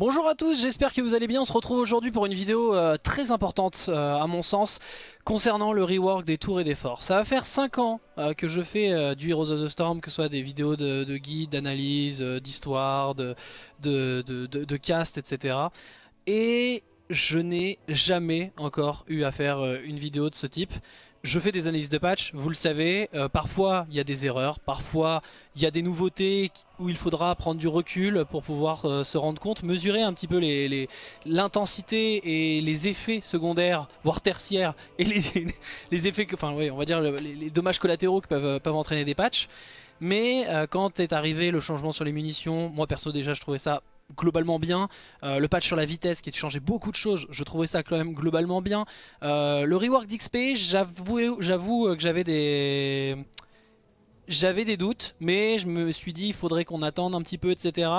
Bonjour à tous, j'espère que vous allez bien. On se retrouve aujourd'hui pour une vidéo euh, très importante euh, à mon sens concernant le rework des tours et des forts. Ça va faire 5 ans euh, que je fais du Heroes of the Storm, que ce soit des vidéos de, de guide, d'analyse, d'histoire, de, cast, etc. Et je n'ai jamais encore eu à faire une vidéo de ce type. Je fais des analyses de patch, vous le savez, euh, parfois il y a des erreurs, parfois il y a des nouveautés où il faudra prendre du recul pour pouvoir euh, se rendre compte, mesurer un petit peu l'intensité et les effets secondaires, voire tertiaires, et les, effets, enfin on va dire les, dommages collatéraux que peuvent, peuvent entraîner des patchs. Mais euh, quand est arrivé le changement sur les munitions, moi perso déjà je trouvais ça globalement bien. Euh, le patch sur la vitesse qui a changé beaucoup de choses, je trouvais ça quand même globalement bien. Euh, le rework d'XP, j'avoue que j'avais des... J'avais des doutes, mais je me suis dit il faudrait qu'on attende un petit peu, etc.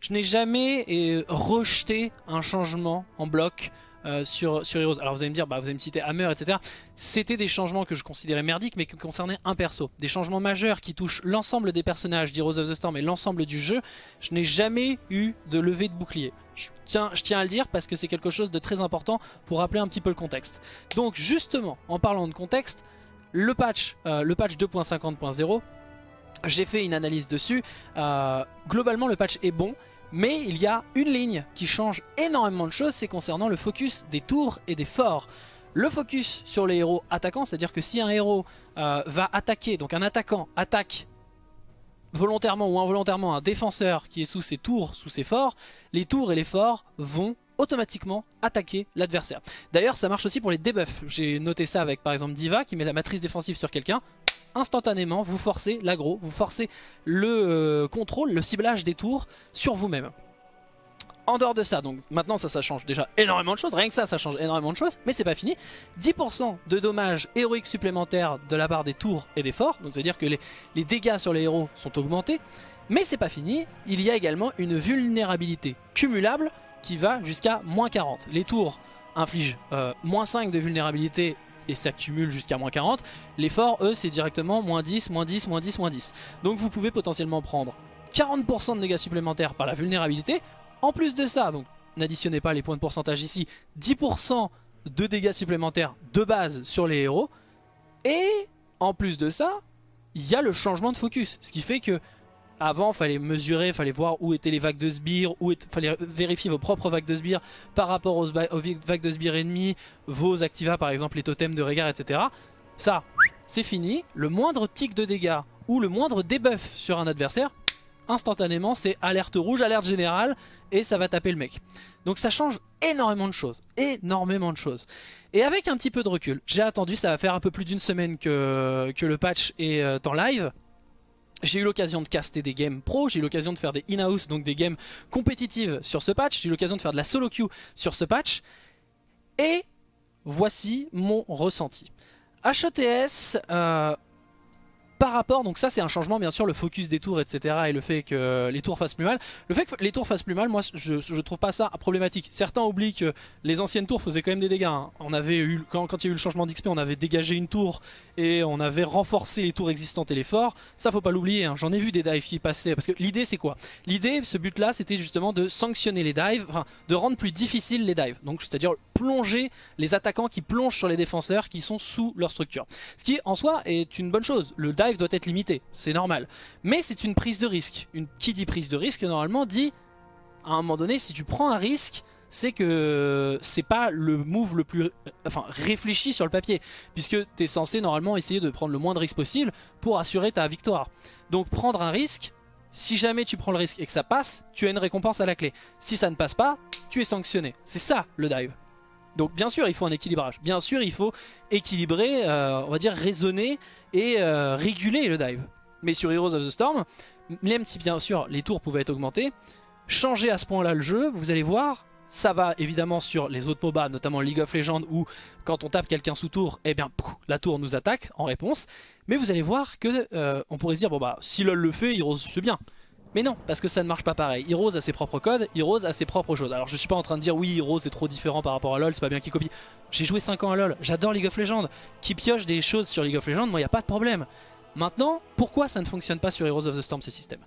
Je n'ai jamais rejeté un changement en bloc euh, sur, sur Heroes. Alors vous allez me dire, bah, vous allez me citer Hammer, etc. C'était des changements que je considérais merdiques, mais qui concernaient un perso. Des changements majeurs qui touchent l'ensemble des personnages d'Heroes of the Storm et l'ensemble du jeu. Je n'ai jamais eu de levée de bouclier. Je tiens, je tiens à le dire parce que c'est quelque chose de très important pour rappeler un petit peu le contexte. Donc justement, en parlant de contexte, le patch, euh, patch 2.50.0, j'ai fait une analyse dessus. Euh, globalement, le patch est bon. Mais il y a une ligne qui change énormément de choses, c'est concernant le focus des tours et des forts. Le focus sur les héros attaquants, c'est-à-dire que si un héros euh, va attaquer, donc un attaquant attaque volontairement ou involontairement un défenseur qui est sous ses tours, sous ses forts, les tours et les forts vont automatiquement attaquer l'adversaire. D'ailleurs ça marche aussi pour les debuffs. J'ai noté ça avec par exemple Diva qui met la matrice défensive sur quelqu'un instantanément, vous forcez l'agro, vous forcez le euh, contrôle, le ciblage des tours sur vous-même. En dehors de ça, donc maintenant ça, change déjà énormément de choses, rien que ça, ça change énormément de choses, mais c'est pas fini. 10% de dommages héroïques supplémentaires de la part des tours et des forts, donc c'est à dire que les, dégâts sur les héros sont augmentés, mais c'est pas fini, il y a également une vulnérabilité cumulable qui va jusqu'à moins 40. Les tours infligent euh, moins 5 de vulnérabilité et ça cumule jusqu'à moins 40. Les forts, eux, c'est directement moins 10, moins 10, moins 10, moins 10. Donc vous pouvez potentiellement prendre 40% de dégâts supplémentaires par la vulnérabilité. En plus de ça, donc n'additionnez pas les points de pourcentage ici, 10% de dégâts supplémentaires de base sur les héros. Et en plus de ça, il y a le changement de focus. Ce qui fait que avant, fallait mesurer, fallait voir où étaient les vagues de sbires, où fallait vérifier vos propres vagues de sbires par rapport aux, vagues de sbires ennemis, vos activas par exemple, les totems de regard, etc. Ça, c'est fini. Le moindre tic de dégâts ou le moindre debuff sur un adversaire, instantanément c'est alerte rouge, alerte générale et ça va taper le mec. Donc ça change énormément de choses, énormément de choses. Et avec un petit peu de recul, j'ai attendu, ça va faire un peu plus d'une semaine que, que le patch est euh, en live. J'ai eu l'occasion de caster des games pro, j'ai eu l'occasion de faire des in-house, donc des games compétitives sur ce patch, j'ai eu l'occasion de faire de la solo queue sur ce patch, et voici mon ressenti. HETS, euh, par rapport, donc ça c'est un changement bien sûr, le focus des tours etc et le fait que les tours fassent plus mal. Le fait que les tours fassent plus mal, moi je, je trouve pas ça problématique. Certains oublient que les anciennes tours faisaient quand même des dégâts. Hein. On avait eu, quand, il y a eu le changement d'XP, on avait dégagé une tour et on avait renforcé les tours existantes et les forts. Ça faut pas l'oublier, hein. j'en ai vu des dives qui passaient. Parce que l'idée c'est quoi? L'idée, ce but là, c'était justement de sanctionner les dives, de rendre plus difficile les dives. Donc c'est-à-dire plonger les attaquants qui plongent sur les défenseurs qui sont sous leur structure. Ce qui en soi est une bonne chose. Le dive doit être limité, c'est normal. Mais c'est une prise de risque. Une, qui dit prise de risque, normalement dit, à un moment donné, si tu prends un risque, c'est que c'est pas le move le plus enfin, réfléchi sur le papier. Puisque tu es censé normalement essayer de prendre le moins de risques possible pour assurer ta victoire. Donc prendre un risque, si jamais tu prends le risque et que ça passe, tu as une récompense à la clé. Si ça ne passe pas, tu es sanctionné. C'est ça le dive. Donc bien sûr il faut un équilibrage, bien sûr il faut équilibrer, euh, on va dire raisonner et euh, réguler le dive. Mais sur Heroes of the Storm, même si bien sûr les tours pouvaient être augmentés, changer à ce point là le jeu, vous allez voir, ça va évidemment sur les autres MOBA, notamment League of Legends où quand on tape quelqu'un sous tour, eh bien la tour nous attaque en réponse. Mais vous allez voir que euh, on pourrait se dire bon bah si LoL le fait, Heroes c'est bien. Mais non, parce que ça ne marche pas pareil. Heroes a ses propres codes, Heroes a ses propres choses. Alors je suis pas en train de dire oui, Heroes est trop différent par rapport à LoL, c'est pas bien qu'il copie. J'ai joué 5 ans à LoL, j'adore League of Legends. Qui pioche des choses sur League of Legends, moi il a pas de problème. Maintenant, pourquoi ça ne fonctionne pas sur Heroes of the Storm ce système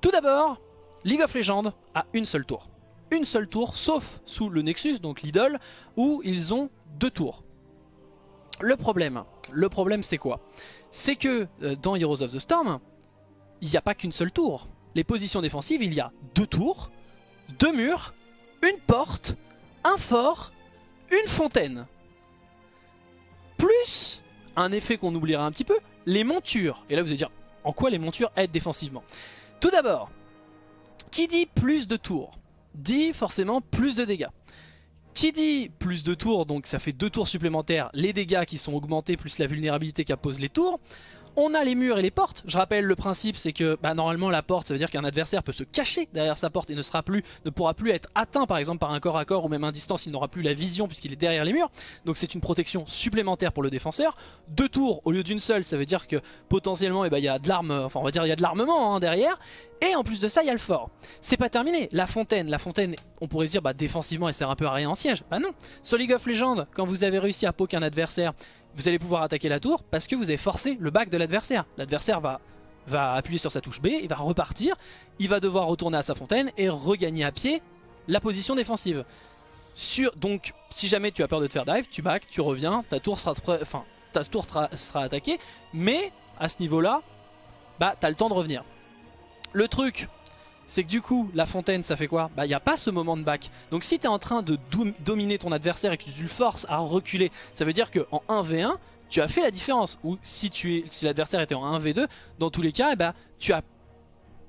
Tout d'abord, League of Legends a une seule tour. une seule tour, sauf sous le Nexus, donc l'idole, où ils ont deux tours. Le problème, le problème c'est quoi? C'est que euh, dans Heroes of the Storm, il n'y a pas qu'une seule tour. Les positions défensives, il y a deux tours, deux murs, une porte, un fort, une fontaine. Plus un effet qu'on oubliera un petit peu, les montures. Et là vous allez dire, en quoi les montures aident défensivement? Tout d'abord, qui dit plus de tours dit forcément plus de dégâts. Qui dit plus de tours, donc ça fait deux tours supplémentaires, les dégâts qui sont augmentés plus la vulnérabilité qu'apposent les tours, on a les murs et les portes. Je rappelle le principe, c'est que bah, normalement la porte, ça veut dire qu'un adversaire peut se cacher derrière sa porte et ne sera plus, ne pourra plus être atteint par exemple par un corps à corps ou même à distance, il n'aura plus la vision puisqu'il est derrière les murs. Donc c'est une protection supplémentaire pour le défenseur. Deux tours au lieu d'une seule, ça veut dire que potentiellement eh ben, il y a de l'arme, enfin on va dire il y a de l'armement hein, derrière. Et en plus de ça, il y a le fort. C'est pas terminé. La fontaine, la fontaine, on pourrait se dire, bah défensivement, elle sert un peu à rien en siège. Bah non. Sur League of Legends, quand vous avez réussi à poke un adversaire, vous allez pouvoir attaquer la tour parce que vous avez forcé le back de l'adversaire. L'adversaire va, va appuyer sur sa touche B, il va repartir, il va devoir retourner à sa fontaine et regagner à pied la position défensive. Sur, donc si jamais tu as peur de te faire dive, tu back, tu reviens, ta tour sera, enfin, ta tour sera, attaquée, mais à ce niveau-là, bah t'as le temps de revenir. Le truc, c'est que du coup, la fontaine, ça fait quoi? Bah, il n'y a pas ce moment de back. Donc si tu es en train de dominer ton adversaire et que tu le forces à reculer, ça veut dire qu'en 1v1, tu as fait la différence. Ou si, si l'adversaire était en 1v2, dans tous les cas, eh bah, tu as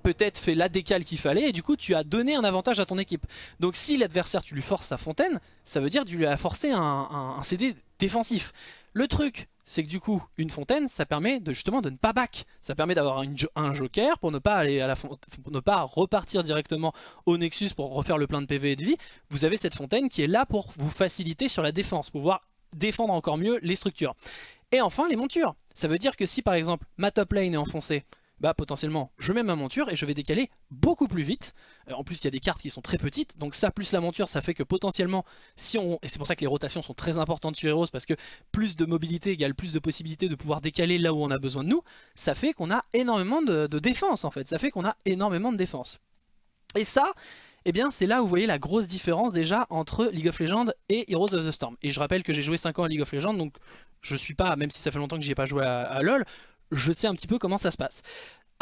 peut-être fait la décale qu'il fallait et du coup tu as donné un avantage à ton équipe. Donc si l'adversaire tu lui forces sa fontaine, ça veut dire que tu lui as forcé un, un CD défensif. Le truc, c'est que du coup, une fontaine, ça permet de, justement de ne pas back. Ça permet d'avoir un joker pour ne pas aller à la ne pas repartir directement au Nexus pour refaire le plein de PV et de vie. Vous avez cette fontaine qui est là pour vous faciliter sur la défense, pour pouvoir défendre encore mieux les structures. Et enfin, les montures. Ça veut dire que si par exemple ma top lane est enfoncée, bah potentiellement je mets ma monture et je vais décaler beaucoup plus vite. Euh, en plus il y a des cartes qui sont très petites, donc ça plus la monture ça fait que potentiellement si on... Et c'est pour ça que les rotations sont très importantes sur Heroes parce que plus de mobilité égale plus de possibilités de pouvoir décaler là où on a besoin de nous, ça fait qu'on a énormément de, défense en fait, ça fait qu'on a énormément de défense. Et ça, eh bien c'est là où vous voyez la grosse différence déjà entre League of Legends et Heroes of the Storm. Et je rappelle que j'ai joué 5 ans à League of Legends, donc je suis pas, même si ça fait longtemps que j'y ai pas joué à LoL, je sais un petit peu comment ça se passe.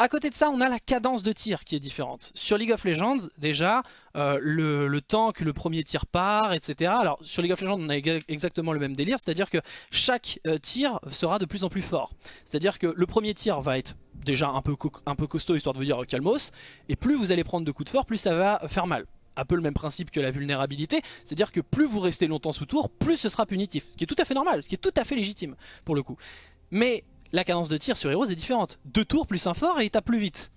À côté de ça, on a la cadence de tir qui est différente. Sur League of Legends, déjà, euh, le, temps que le premier tir part, etc. Alors, sur League of Legends, on a exactement le même délire, c'est-à-dire que chaque euh, tir sera de plus en plus fort. C'est-à-dire que le premier tir va être déjà un peu, costaud, histoire de vous dire euh, calmos, et plus vous allez prendre de coups de fort, plus ça va faire mal un peu le même principe que la vulnérabilité, c'est-à-dire que plus vous restez longtemps sous tour, plus ce sera punitif, ce qui est tout à fait normal, ce qui est tout à fait légitime pour le coup. Mais la cadence de tir sur Heroes est différente. Deux tours plus un fort et il tape plus vite.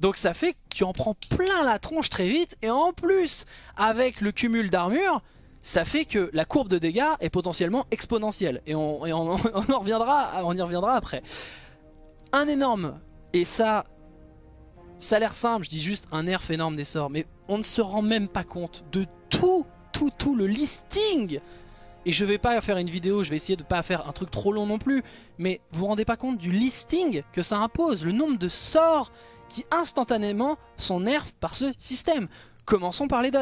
Donc ça fait que tu en prends plein la tronche très vite et en plus avec le cumul d'armure ça fait que la courbe de dégâts est potentiellement exponentielle et on, on y reviendra après. Un énorme, et ça, ça a l'air simple, je dis juste un nerf énorme des sorts, mais on ne se rend même pas compte de tout, tout, tout le listing et je vais pas faire une vidéo, je vais essayer de pas faire un truc trop long non plus. Mais vous vous rendez pas compte du listing que ça impose, le nombre de sorts qui instantanément sont nerfs par ce système. Commençons par les dots.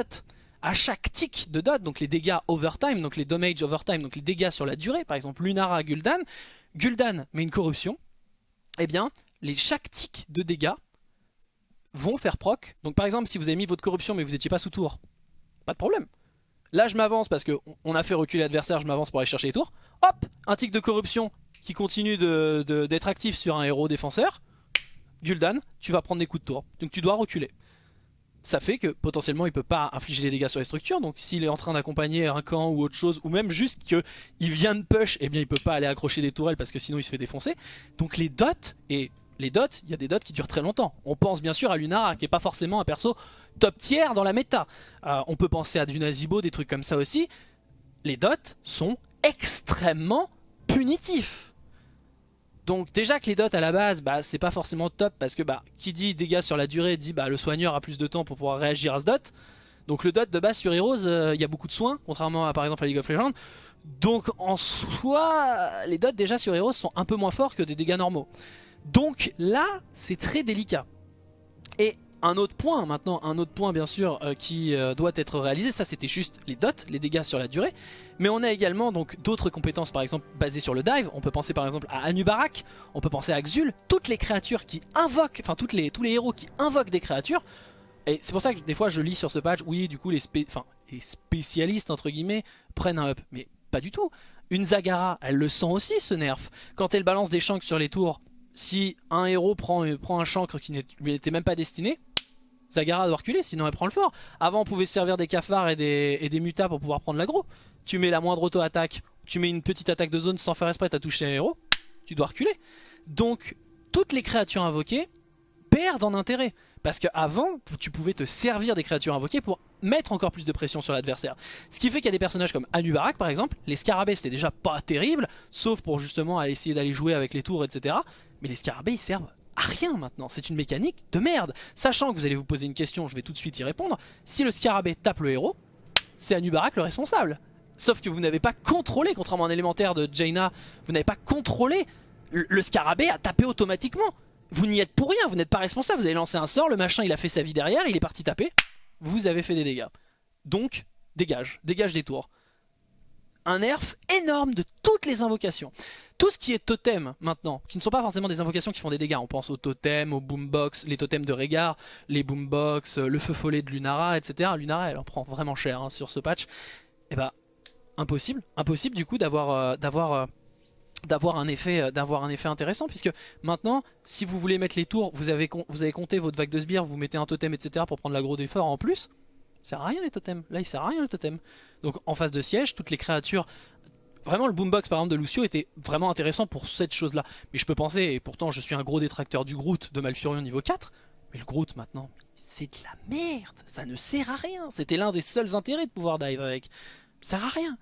À chaque tick de dot, donc les dégâts overtime, donc les damage overtime, donc les dégâts sur la durée, par exemple Lunara, Gul'dan, Gul'dan met une corruption, eh bien, les, chaque tick de dégâts vont faire proc. Donc par exemple, si vous avez mis votre corruption mais vous n'étiez pas sous tour, pas de problème. Là je m'avance parce qu'on a fait reculer l'adversaire, je m'avance pour aller chercher les tours. Hop, un tic de corruption qui continue d'être actif sur un héros défenseur. Gul'dan, tu vas prendre des coups de tour. Donc tu dois reculer. Ça fait que potentiellement il peut pas infliger des dégâts sur les structures. Donc s'il est en train d'accompagner un camp ou autre chose, ou même juste qu'il vient de push, eh bien il peut pas aller accrocher des tourelles parce que sinon il se fait défoncer. Donc les dots, et les dots, il y a des dots qui durent très longtemps. On pense bien sûr à Lunara qui est pas forcément un perso top tier dans la méta. Euh, on peut penser à du Nazibo, des trucs comme ça aussi. Les dots sont extrêmement punitifs. Donc déjà que les dots à la base, bah, c'est pas forcément top parce que bah, qui dit dégâts sur la durée dit bah, le soigneur a plus de temps pour pouvoir réagir à ce dot. Donc le dot de base sur Heroes, euh, il y a beaucoup de soins, contrairement à par exemple à League of Legends. Donc en soi, les dots déjà sur Heroes sont un peu moins forts que des dégâts normaux. Donc là, c'est très délicat. Et un autre point maintenant, un autre point bien sûr euh, qui euh, doit être réalisé, ça c'était juste les dots, les dégâts sur la durée, mais on a également donc d'autres compétences par exemple basées sur le dive, on peut penser par exemple à Anubarak, on peut penser à Xul, toutes les créatures qui invoquent, enfin tous les héros qui invoquent des créatures, et c'est pour ça que des fois je lis sur ce patch, oui du coup les, les spécialistes entre guillemets prennent un up, mais pas du tout. Une Zagara, elle le sent aussi ce nerf, quand elle balance des chancres sur les tours, si un héros prend, prend un chancre qui n'était même pas destiné, Zagara doit reculer, sinon elle prend le fort. Avant, on pouvait se servir des cafards et des, et mutas pour pouvoir prendre l'aggro. Tu mets la moindre auto-attaque, tu mets une petite attaque de zone sans faire esprit, t'as touché un héros, tu dois reculer. Donc, toutes les créatures invoquées perdent en intérêt. Parce qu'avant, tu pouvais te servir des créatures invoquées pour mettre encore plus de pression sur l'adversaire. Ce qui fait qu'il y a des personnages comme Anubarak par exemple, les scarabées c'était déjà pas terrible, sauf pour justement essayer d'aller jouer avec les tours, etc. Mais les scarabées ils servent à rien maintenant, c'est une mécanique de merde. Sachant que vous allez vous poser une question, je vais tout de suite y répondre, si le scarabée tape le héros, c'est Anubarak le responsable. Sauf que vous n'avez pas contrôlé, contrairement à un élémentaire de Jaina, vous n'avez pas contrôlé le scarabée à taper automatiquement. Vous n'y êtes pour rien, vous n'êtes pas responsable, vous avez lancé un sort, le machin il a fait sa vie derrière, il est parti taper, vous avez fait des dégâts. Donc, dégage, dégage des tours. Un nerf énorme de toutes les invocations. Tout ce qui est totem maintenant, qui ne sont pas forcément des invocations qui font des dégâts, on pense aux totems, aux boombox, les totems de Régard, les boombox, le feu follet de Lunara, etc. Lunara elle en prend vraiment cher hein, sur ce patch. Et eh bah, impossible, impossible du coup d'avoir... Euh, d'avoir euh, d'avoir un effet euh, un effet intéressant puisque maintenant si vous voulez mettre les tours vous avez, vous avez compté votre vague de sbires vous mettez un totem etc pour prendre l'agro d'effort en plus sert à rien les totems. Là il sert à rien le totem. Donc en phase de siège toutes les créatures vraiment le boombox par exemple de Lucio était vraiment intéressant pour cette chose là mais je peux penser et pourtant je suis un gros détracteur du Groot de Malfurion niveau 4 mais le Groot maintenant c'est de la merde. Ça ne sert à rien. C'était l'un des seuls intérêts de pouvoir dive avec. Ça sert à rien.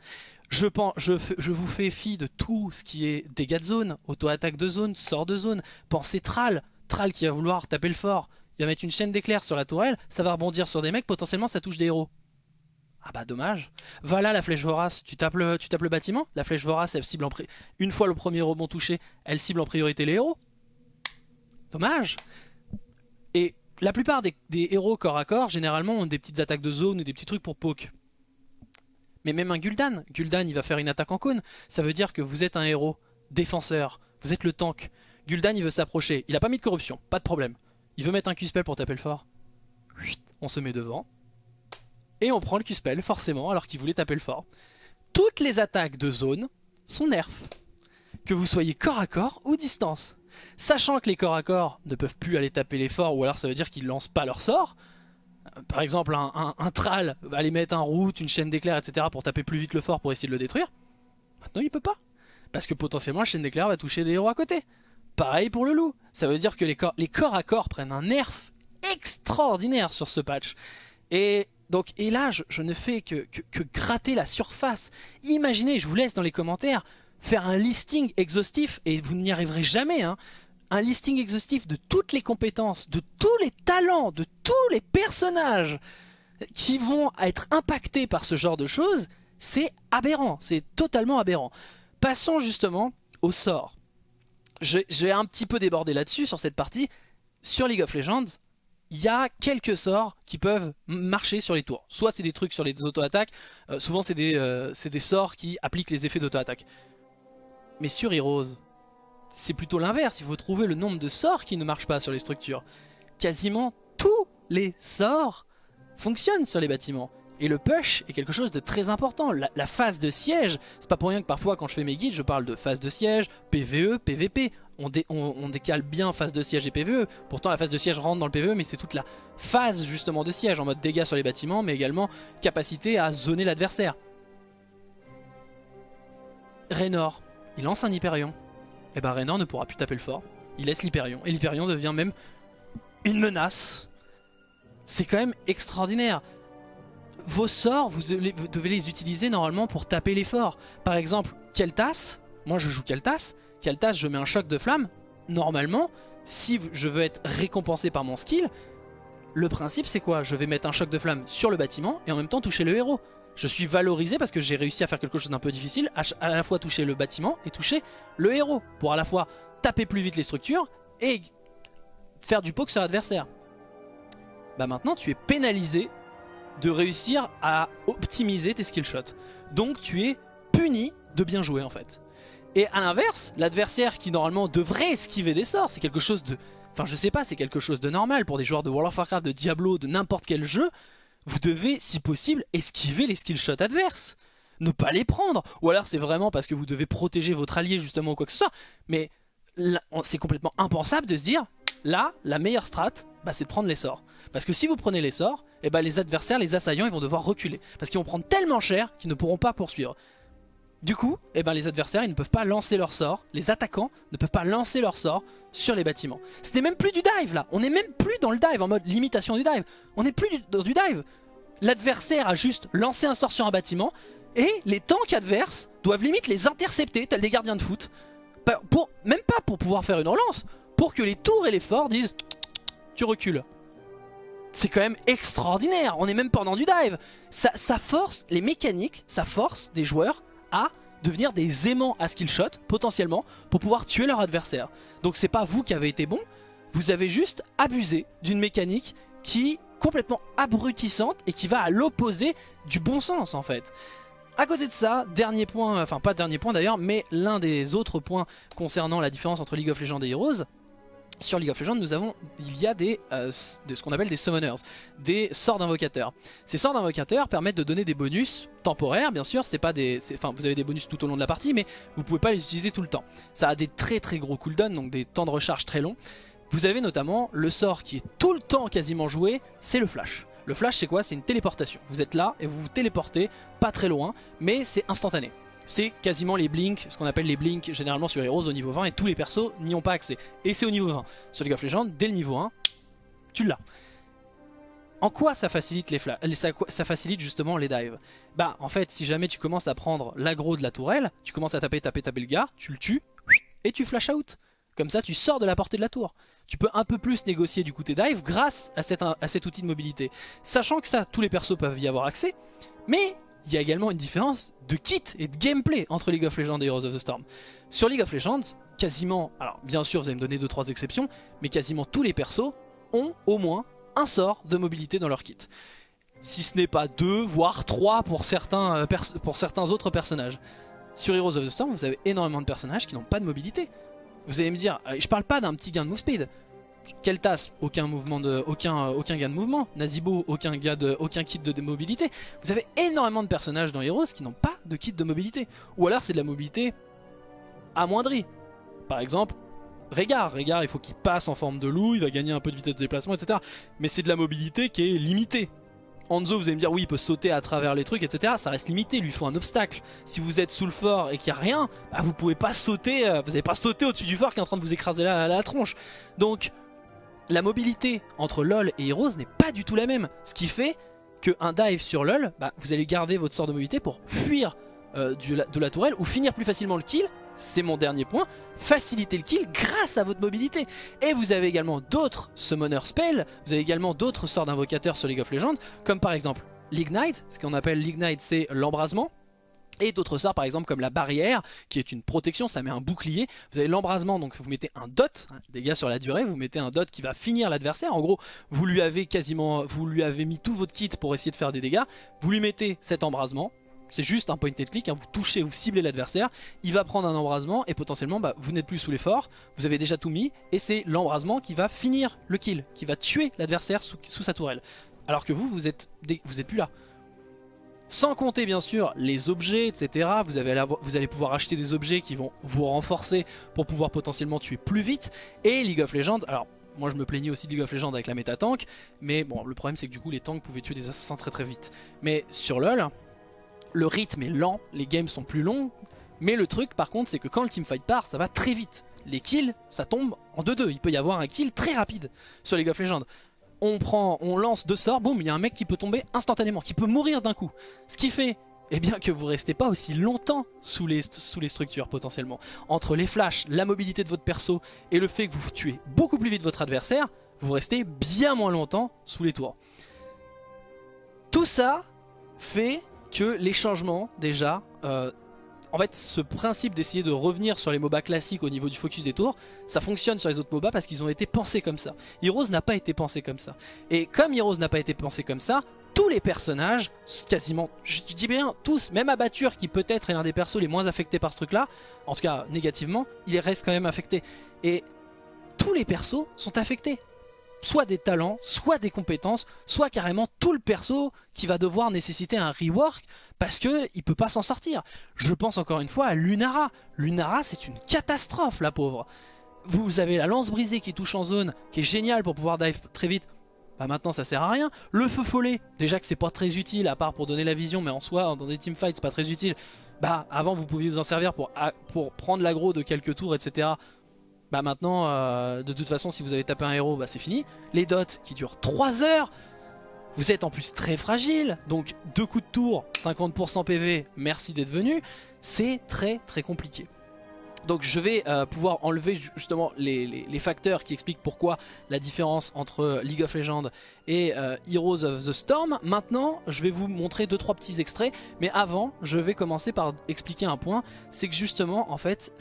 Je, pense, je, vous fais fi de tout ce qui est dégâts de zone, auto-attaque de zone, sort de zone. Pensez Tral, Tral qui va vouloir taper le fort. Il va mettre une chaîne d'éclairs sur la tourelle, ça va rebondir sur des mecs, potentiellement ça touche des héros. Ah bah dommage. Voilà la flèche vorace, tu tapes le, tu tapes le bâtiment, la flèche vorace elle cible en une fois le premier rebond touché, elle cible en priorité les héros. Dommage. Et la plupart des, des héros corps à corps généralement ont des petites attaques de zone ou des petits trucs pour poke. Mais même un Gul'dan, Gul'dan il va faire une attaque en cône, ça veut dire que vous êtes un héros, défenseur, vous êtes le tank. Gul'dan il veut s'approcher, il a pas mis de corruption, pas de problème. Il veut mettre un Q-spell pour taper le fort. On se met devant. Et on prend le Q-spell forcément alors qu'il voulait taper le fort. Toutes les attaques de zone sont nerfs. Que vous soyez corps à corps ou distance. Sachant que les corps à corps ne peuvent plus aller taper les forts ou alors ça veut dire qu'ils lancent pas leur sort, par exemple un, un, Tral va aller mettre un route, une chaîne d'éclairs, etc. pour taper plus vite le fort pour essayer de le détruire. Maintenant il peut pas. Parce que potentiellement la chaîne d'éclairs va toucher des héros à côté. Pareil pour le loup. Ça veut dire que les corps, à corps prennent un nerf extraordinaire sur ce patch. Et donc, et là, je, ne fais que, que, gratter la surface. Imaginez, je vous laisse dans les commentaires, faire un listing exhaustif, et vous n'y arriverez jamais, hein, un listing exhaustif de toutes les compétences, de tous les talents, de tous les personnages qui vont être impactés par ce genre de choses, c'est aberrant, c'est totalement aberrant. Passons justement au sort. Je, vais un petit peu déborder là-dessus sur cette partie. Sur League of Legends, il y a quelques sorts qui peuvent marcher sur les tours. Soit c'est des trucs sur les auto-attaques, euh, souvent c'est des, euh, des sorts qui appliquent les effets d'auto-attaque. Mais sur Heroes, c'est plutôt l'inverse, il faut trouver le nombre de sorts qui ne marchent pas sur les structures. Quasiment tous les sorts fonctionnent sur les bâtiments. Et le push est quelque chose de très important. La, phase de siège, c'est pas pour rien que parfois quand je fais mes guides, je parle de phase de siège, PVE, PVP. On, décale bien phase de siège et PVE. Pourtant la phase de siège rentre dans le PVE, mais c'est toute la phase justement de siège, en mode dégâts sur les bâtiments, mais également capacité à zoner l'adversaire. Raynor, il lance un Hyperion et eh bah ben, Raynor ne pourra plus taper le fort. Il laisse l'Hyperion. Et l'Hyperion devient même une menace. C'est quand même extraordinaire. Vos sorts, vous, devez les utiliser normalement pour taper les forts. Par exemple, Keltas, moi je joue Keltas. Keltas, je mets un choc de flamme. Normalement, si je veux être récompensé par mon skill, le principe c'est quoi? Je vais mettre un choc de flamme sur le bâtiment et en même temps toucher le héros je suis valorisé parce que j'ai réussi à faire quelque chose d'un peu difficile, à, la fois toucher le bâtiment et toucher le héros, pour à la fois taper plus vite les structures et faire du poke sur l'adversaire. bah maintenant tu es pénalisé de réussir à optimiser tes skill shots. Donc tu es puni de bien jouer en fait. Et à l'inverse, l'adversaire qui normalement devrait esquiver des sorts, c'est quelque chose de... Enfin je sais pas, c'est quelque chose de normal pour des joueurs de World of Warcraft, de Diablo, de n'importe quel jeu. Vous devez, si possible, esquiver les skill shots adverses. Ne pas les prendre. Ou alors c'est vraiment parce que vous devez protéger votre allié justement ou quoi que ce soit. Mais c'est complètement impensable de se dire, là, la meilleure strat, bah, c'est de prendre les sorts. Parce que si vous prenez les sorts, eh ben, les adversaires, les assaillants, ils vont devoir reculer. Parce qu'ils vont prendre tellement cher qu'ils ne pourront pas poursuivre. Du coup, eh ben, les adversaires ils ne peuvent pas lancer leur sort, les attaquants ne peuvent pas lancer leur sort sur les bâtiments. Ce n'est même plus du dive là, on n'est même plus dans le dive en mode limitation du dive. On n'est plus dans du dive. L'adversaire a juste lancé un sort sur un bâtiment et les tanks adverses doivent limite les intercepter tels des gardiens de foot. Pour, même pas pour pouvoir faire une relance, pour que les tours et les forts disent tu recules. C'est quand même extraordinaire, on est même pendant du dive. Ça, force les mécaniques, ça force des joueurs à devenir des aimants à skill shot, potentiellement, pour pouvoir tuer leur adversaire. Donc c'est pas vous qui avez été bon, vous avez juste abusé d'une mécanique qui est complètement abrutissante et qui va à l'opposé du bon sens en fait. À côté de ça, dernier point, enfin pas dernier point d'ailleurs, mais l'un des autres points concernant la différence entre League of Legends et Heroes, sur League of Legends, nous avons, il y a des, euh, ce qu'on appelle des summoners, des sorts d'invocateurs. Ces sorts d'invocateurs permettent de donner des bonus temporaires, bien sûr. C'est pas des, enfin, vous avez des bonus tout au long de la partie, mais vous pouvez pas les utiliser tout le temps. Ça a des très très gros cooldowns, donc des temps de recharge très longs. Vous avez notamment le sort qui est tout le temps quasiment joué, c'est le flash. Le flash c'est quoi? C'est une téléportation. Vous êtes là et vous vous téléportez pas très loin, mais c'est instantané c'est quasiment les blinks, ce qu'on appelle les blinks généralement sur Heroes au niveau 20 et tous les persos n'y ont pas accès. Et c'est au niveau 20. Sur League of Legends, dès le niveau 1, tu l'as. En quoi ça facilite, les ça, ça, facilite justement les dives? Bah en fait si jamais tu commences à prendre l'aggro de la tourelle, tu commences à taper taper taper le gars, tu le tues et tu flash out. Comme ça tu sors de la portée de la tour. Tu peux un peu plus négocier du coup tes dives grâce à, à cet outil de mobilité. Sachant que ça, tous les persos peuvent y avoir accès, mais il y a également une différence de kit et de gameplay entre League of Legends et Heroes of the Storm. Sur League of Legends, quasiment, alors bien sûr vous allez me donner 2-3 exceptions, mais quasiment tous les persos ont au moins un sort de mobilité dans leur kit. Si ce n'est pas deux, voire trois pour certains, euh, pour certains autres personnages. Sur Heroes of the Storm, vous avez énormément de personnages qui n'ont pas de mobilité. Vous allez me dire, euh, je parle pas d'un petit gain de move speed, Keltas, aucun mouvement de, aucun, aucun gain de mouvement. Nazibo, aucun, kit de mobilité. Vous avez énormément de personnages dans Heroes qui n'ont pas de kit de mobilité. Ou alors c'est de la mobilité amoindrie. Par exemple, Régard. Régard, il faut qu'il passe en forme de loup, il va gagner un peu de vitesse de déplacement, etc. Mais c'est de la mobilité qui est limitée. Anzo, vous allez me dire, oui, il peut sauter à travers les trucs, etc. Ça reste limité, il lui faut un obstacle. Si vous êtes sous le fort et qu'il n'y a rien, bah, vous pouvez pas sauter, euh, vous n'allez pas sauter au-dessus du fort qui est en train de vous écraser la tronche. Donc, la mobilité entre LoL et Heroes n'est pas du tout la même. Ce qui fait qu'un dive sur LoL, bah, vous allez garder votre sort de mobilité pour fuir euh, de la tourelle ou finir plus facilement le kill. C'est mon dernier point, faciliter le kill grâce à votre mobilité. Et vous avez également d'autres summoner spells, vous avez également d'autres sorts d'invocateurs sur League of Legends, comme par exemple l'Ignite, ce qu'on appelle l'Ignite c'est l'embrasement. Et d'autres sorts par exemple comme la barrière qui est une protection, ça met un bouclier. Vous avez l'embrasement donc vous mettez un dot, hein, dégâts sur la durée, vous mettez un dot qui va finir l'adversaire. En gros vous lui avez quasiment, vous lui avez mis tout votre kit pour essayer de faire des dégâts. Vous lui mettez cet embrasement, c'est juste un point and click, hein, vous touchez, vous ciblez l'adversaire, il va prendre un embrasement et potentiellement bah, vous n'êtes plus sous l'effort, vous avez déjà tout mis et c'est l'embrasement qui va finir le kill, qui va tuer l'adversaire sous, sa tourelle. Alors que vous, vous êtes, vous êtes plus là. Sans compter bien sûr les objets, etc. Vous, allez pouvoir acheter des objets qui vont vous renforcer pour pouvoir potentiellement tuer plus vite. Et League of Legends, alors moi je me plaignais aussi de League of Legends avec la méta tank, mais bon le problème c'est que du coup les tanks pouvaient tuer des assassins très très vite. Mais sur LoL, le rythme est lent, les games sont plus longs, mais le truc par contre c'est que quand le teamfight part ça va très vite. Les kills ça tombe en 2-2, il peut y avoir un kill très rapide sur League of Legends on prend, on lance deux sorts, boum, il y a un mec qui peut tomber instantanément, qui peut mourir d'un coup. Ce qui fait eh bien que vous restez pas aussi longtemps sous les, structures potentiellement. Entre les flashs, la mobilité de votre perso et le fait que vous tuez beaucoup plus vite votre adversaire, vous restez bien moins longtemps sous les tours. Tout ça fait que les changements déjà euh, en fait, ce principe d'essayer de revenir sur les MOBA classiques au niveau du focus des tours, ça fonctionne sur les autres MOBA parce qu'ils ont été pensés comme ça. Heroes n'a pas été pensé comme ça. Et comme Heroes n'a pas été pensé comme ça, tous les personnages, quasiment, je dis bien tous, même Abatture qui peut-être est l'un des persos les moins affectés par ce truc là, en tout cas négativement, il reste quand même affecté. Et tous les persos sont affectés. Soit des talents, soit des compétences, soit carrément tout le perso qui va devoir nécessiter un rework parce qu'il ne peut pas s'en sortir. Je pense encore une fois à Lunara. Lunara c'est une catastrophe la pauvre. Vous avez la lance brisée qui touche en zone, qui est géniale pour pouvoir dive très vite bah maintenant ça sert à rien. Le feu follet, déjà que c'est pas très utile à part pour donner la vision, mais en soi dans des teamfights c'est pas très utile. Bah avant vous pouviez vous en servir pour, pour prendre l'aggro de quelques tours etc. Bah maintenant euh, de toute façon si vous avez tapé un héros bah c'est fini. Les dots qui durent 3 heures. Vous êtes en plus très fragile, donc deux coups de tour, 50% PV, merci d'être venu, c'est très très compliqué. Donc je vais euh, pouvoir enlever justement les, facteurs qui expliquent pourquoi la différence entre League of Legends et euh, Heroes of the Storm. Maintenant, je vais vous montrer 2-3 petits extraits, mais avant, je vais commencer par expliquer un point, c'est que justement, en fait,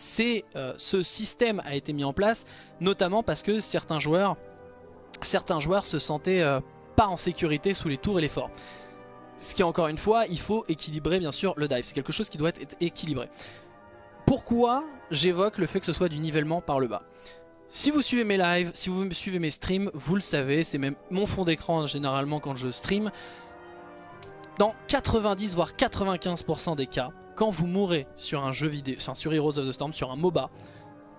euh, ce système a été mis en place, notamment parce que certains joueurs, certains joueurs se sentaient pas en sécurité sous les tours et les forts. Ce qui encore une fois, il faut équilibrer bien sûr le dive, c'est quelque chose qui doit être équilibré. Pourquoi j'évoque le fait que ce soit du nivellement par le bas si vous suivez mes lives, si vous suivez mes streams, vous le savez, c'est même mon fond d'écran généralement quand je stream. Dans 90 voire 95% des cas, quand vous mourrez sur un jeu vidéo, enfin sur Heroes of the Storm, sur un MOBA,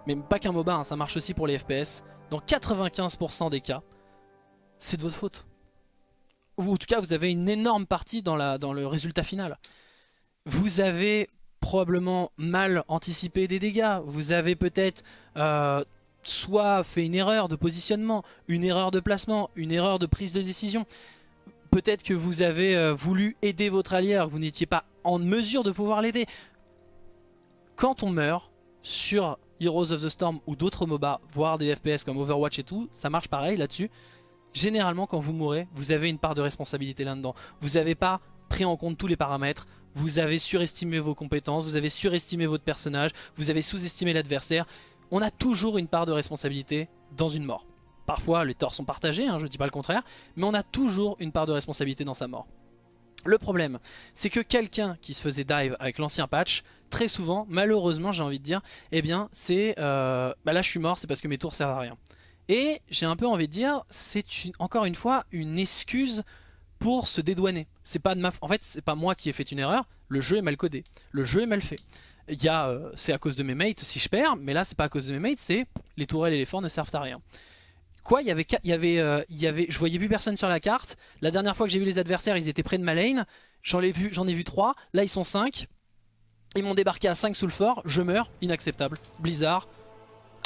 mais pas qu'un MOBA, hein, ça marche aussi pour les FPS, dans 95% des cas, c'est de votre faute. Ou en tout cas, vous avez une énorme partie dans, la, dans le résultat final. Vous avez probablement mal anticipé des dégâts. Vous avez peut-être euh, soit fait une erreur de positionnement, une erreur de placement, une erreur de prise de décision. Peut-être que vous avez euh, voulu aider votre allié alors que vous n'étiez pas en mesure de pouvoir l'aider. Quand on meurt sur Heroes of the Storm ou d'autres MOBA, voire des FPS comme Overwatch et tout, ça marche pareil là-dessus. Généralement quand vous mourrez, vous avez une part de responsabilité là-dedans. Vous n'avez pas pris en compte tous les paramètres, vous avez surestimé vos compétences, vous avez surestimé votre personnage, vous avez sous-estimé l'adversaire. On a toujours une part de responsabilité dans une mort. Parfois les torts sont partagés, hein, je ne dis pas le contraire, mais on a toujours une part de responsabilité dans sa mort. Le problème, c'est que quelqu'un qui se faisait dive avec l'ancien patch, très souvent, malheureusement j'ai envie de dire, eh bien c'est, euh, bah là je suis mort, c'est parce que mes tours servent à rien. Et j'ai un peu envie de dire, c'est encore une fois une excuse pour se dédouaner. C'est pas de ma... En fait, c'est pas moi qui ai fait une erreur, le jeu est mal codé, le jeu est mal fait. Il euh, c'est à cause de mes mates si je perds, mais là c'est pas à cause de mes mates, c'est les tourelles et les forts ne servent à rien. Quoi, il y avait, y avait, euh, y avait, je voyais plus personne sur la carte. La dernière fois que j'ai vu les adversaires, ils étaient près de ma lane. J'en ai vu, j'en ai vu 3. Là, ils sont 5. Ils m'ont débarqué à 5 sous le fort. Je meurs, inacceptable. Blizzard,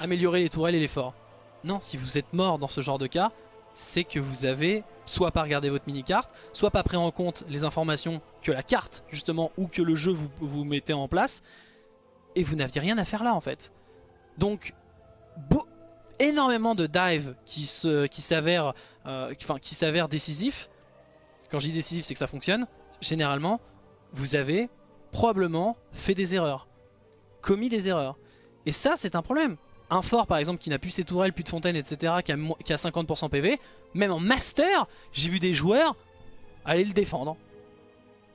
améliorer les tourelles et les forts. Non, si vous êtes mort dans ce genre de cas, c'est que vous avez soit pas regardé votre mini-carte, soit pas pris en compte les informations que la carte, justement, ou que le jeu vous, vous en place, et vous n'aviez rien à faire là, en fait. Donc, énormément de dives qui s'avèrent qui euh, enfin, qui décisifs. Quand je dis décisif, c'est que ça fonctionne. Généralement, vous avez probablement fait des erreurs, commis des erreurs. Et ça, c'est un problème un fort par exemple qui n'a plus ses tourelles, plus de fontaines, etc. qui a, qui a 50% PV, même en master, j'ai vu des joueurs aller le défendre.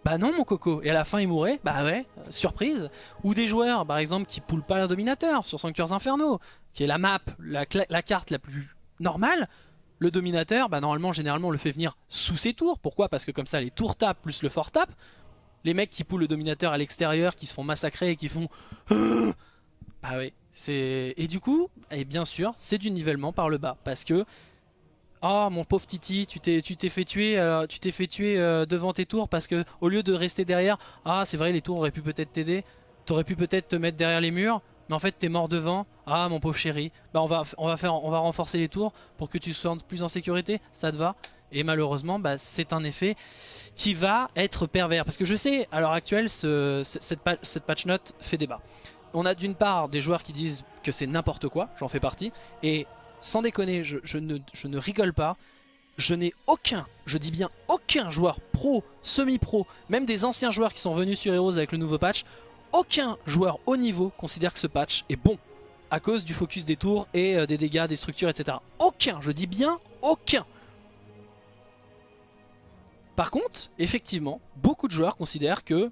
Bah non mon coco, et à la fin il mourait, bah ouais, surprise. Ou des joueurs par exemple qui poulent pas la dominateur sur Sanctuaires Infernaux, qui est la map, la, la carte la plus normale. Le dominateur, bah normalement généralement on le fait venir sous ses tours, pourquoi? Parce que comme ça les tours tapent plus le fort tape. Les mecs qui poulent le dominateur à l'extérieur, qui se font massacrer et qui font... Bah oui, et du coup, et bien sûr, c'est du nivellement par le bas. Parce que, oh mon pauvre Titi, tu t'es fait tuer, euh, tu fait tuer euh, devant tes tours parce que au lieu de rester derrière, ah c'est vrai les tours auraient pu peut-être t'aider, t'aurais pu peut-être te mettre derrière les murs, mais en fait t'es mort devant, ah mon pauvre chéri, bah on va, faire, on va renforcer les tours pour que tu sois plus en sécurité, ça te va? Et malheureusement, bah, c'est un effet qui va être pervers. Parce que je sais, à l'heure actuelle, cette, cette patch note fait débat on a d'une part des joueurs qui disent que c'est n'importe quoi, j'en fais partie, et sans déconner, je, ne, rigole pas, je n'ai aucun, je dis bien aucun joueur pro, semi-pro, même des anciens joueurs qui sont venus sur Heroes avec le nouveau patch, aucun joueur haut niveau considère que ce patch est bon à cause du focus des tours et euh, des dégâts, des structures, etc. Aucun, je dis bien aucun. Par contre, effectivement, beaucoup de joueurs considèrent que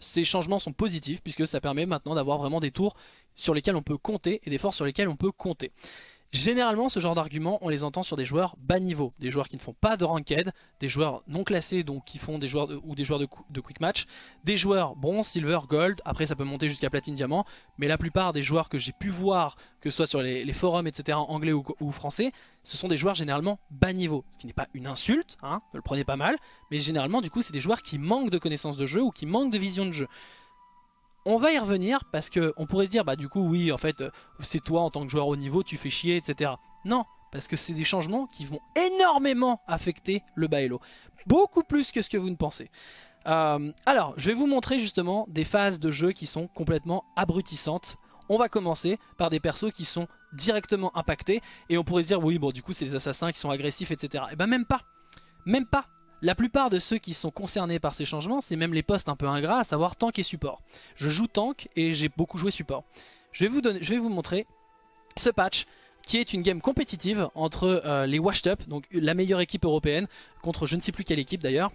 ces changements sont positifs puisque ça permet maintenant d'avoir vraiment des tours sur lesquels on peut compter et des forces sur lesquelles on peut compter. Généralement, ce genre d'argument, on les entend sur des joueurs bas niveau, des joueurs qui ne font pas de ranked, des joueurs non classés, donc qui font des joueurs ou des joueurs de, quick match, des joueurs bronze, silver, gold, après ça peut monter jusqu'à platine, diamant, mais la plupart des joueurs que j'ai pu voir, que ce soit sur les, forums, etc., anglais ou, français, ce sont des joueurs généralement bas niveau, ce qui n'est pas une insulte, hein, ne le prenez pas mal, mais généralement du coup c'est des joueurs qui manquent de connaissances de jeu ou qui manquent de vision de jeu. On va y revenir parce qu'on pourrait se dire, bah du coup oui, en fait, euh, c'est toi en tant que joueur haut niveau, tu fais chier, etc. Non, parce que c'est des changements qui vont énormément affecter le Baello. Beaucoup plus que ce que vous ne pensez. Euh, alors, je vais vous montrer justement des phases de jeu qui sont complètement abrutissantes. On va commencer par des persos qui sont directement impactés. Et on pourrait se dire, oui, bon, du coup, c'est des assassins qui sont agressifs, etc. Et ben même pas. Même pas. La plupart de ceux qui sont concernés par ces changements, c'est même les postes un peu ingrats, à savoir tank et support. Je joue tank et j'ai beaucoup joué support. Je vais vous, vous montrer ce patch qui est une game compétitive entre euh, les Washed Up, donc la meilleure équipe européenne, contre je ne sais plus quelle équipe d'ailleurs.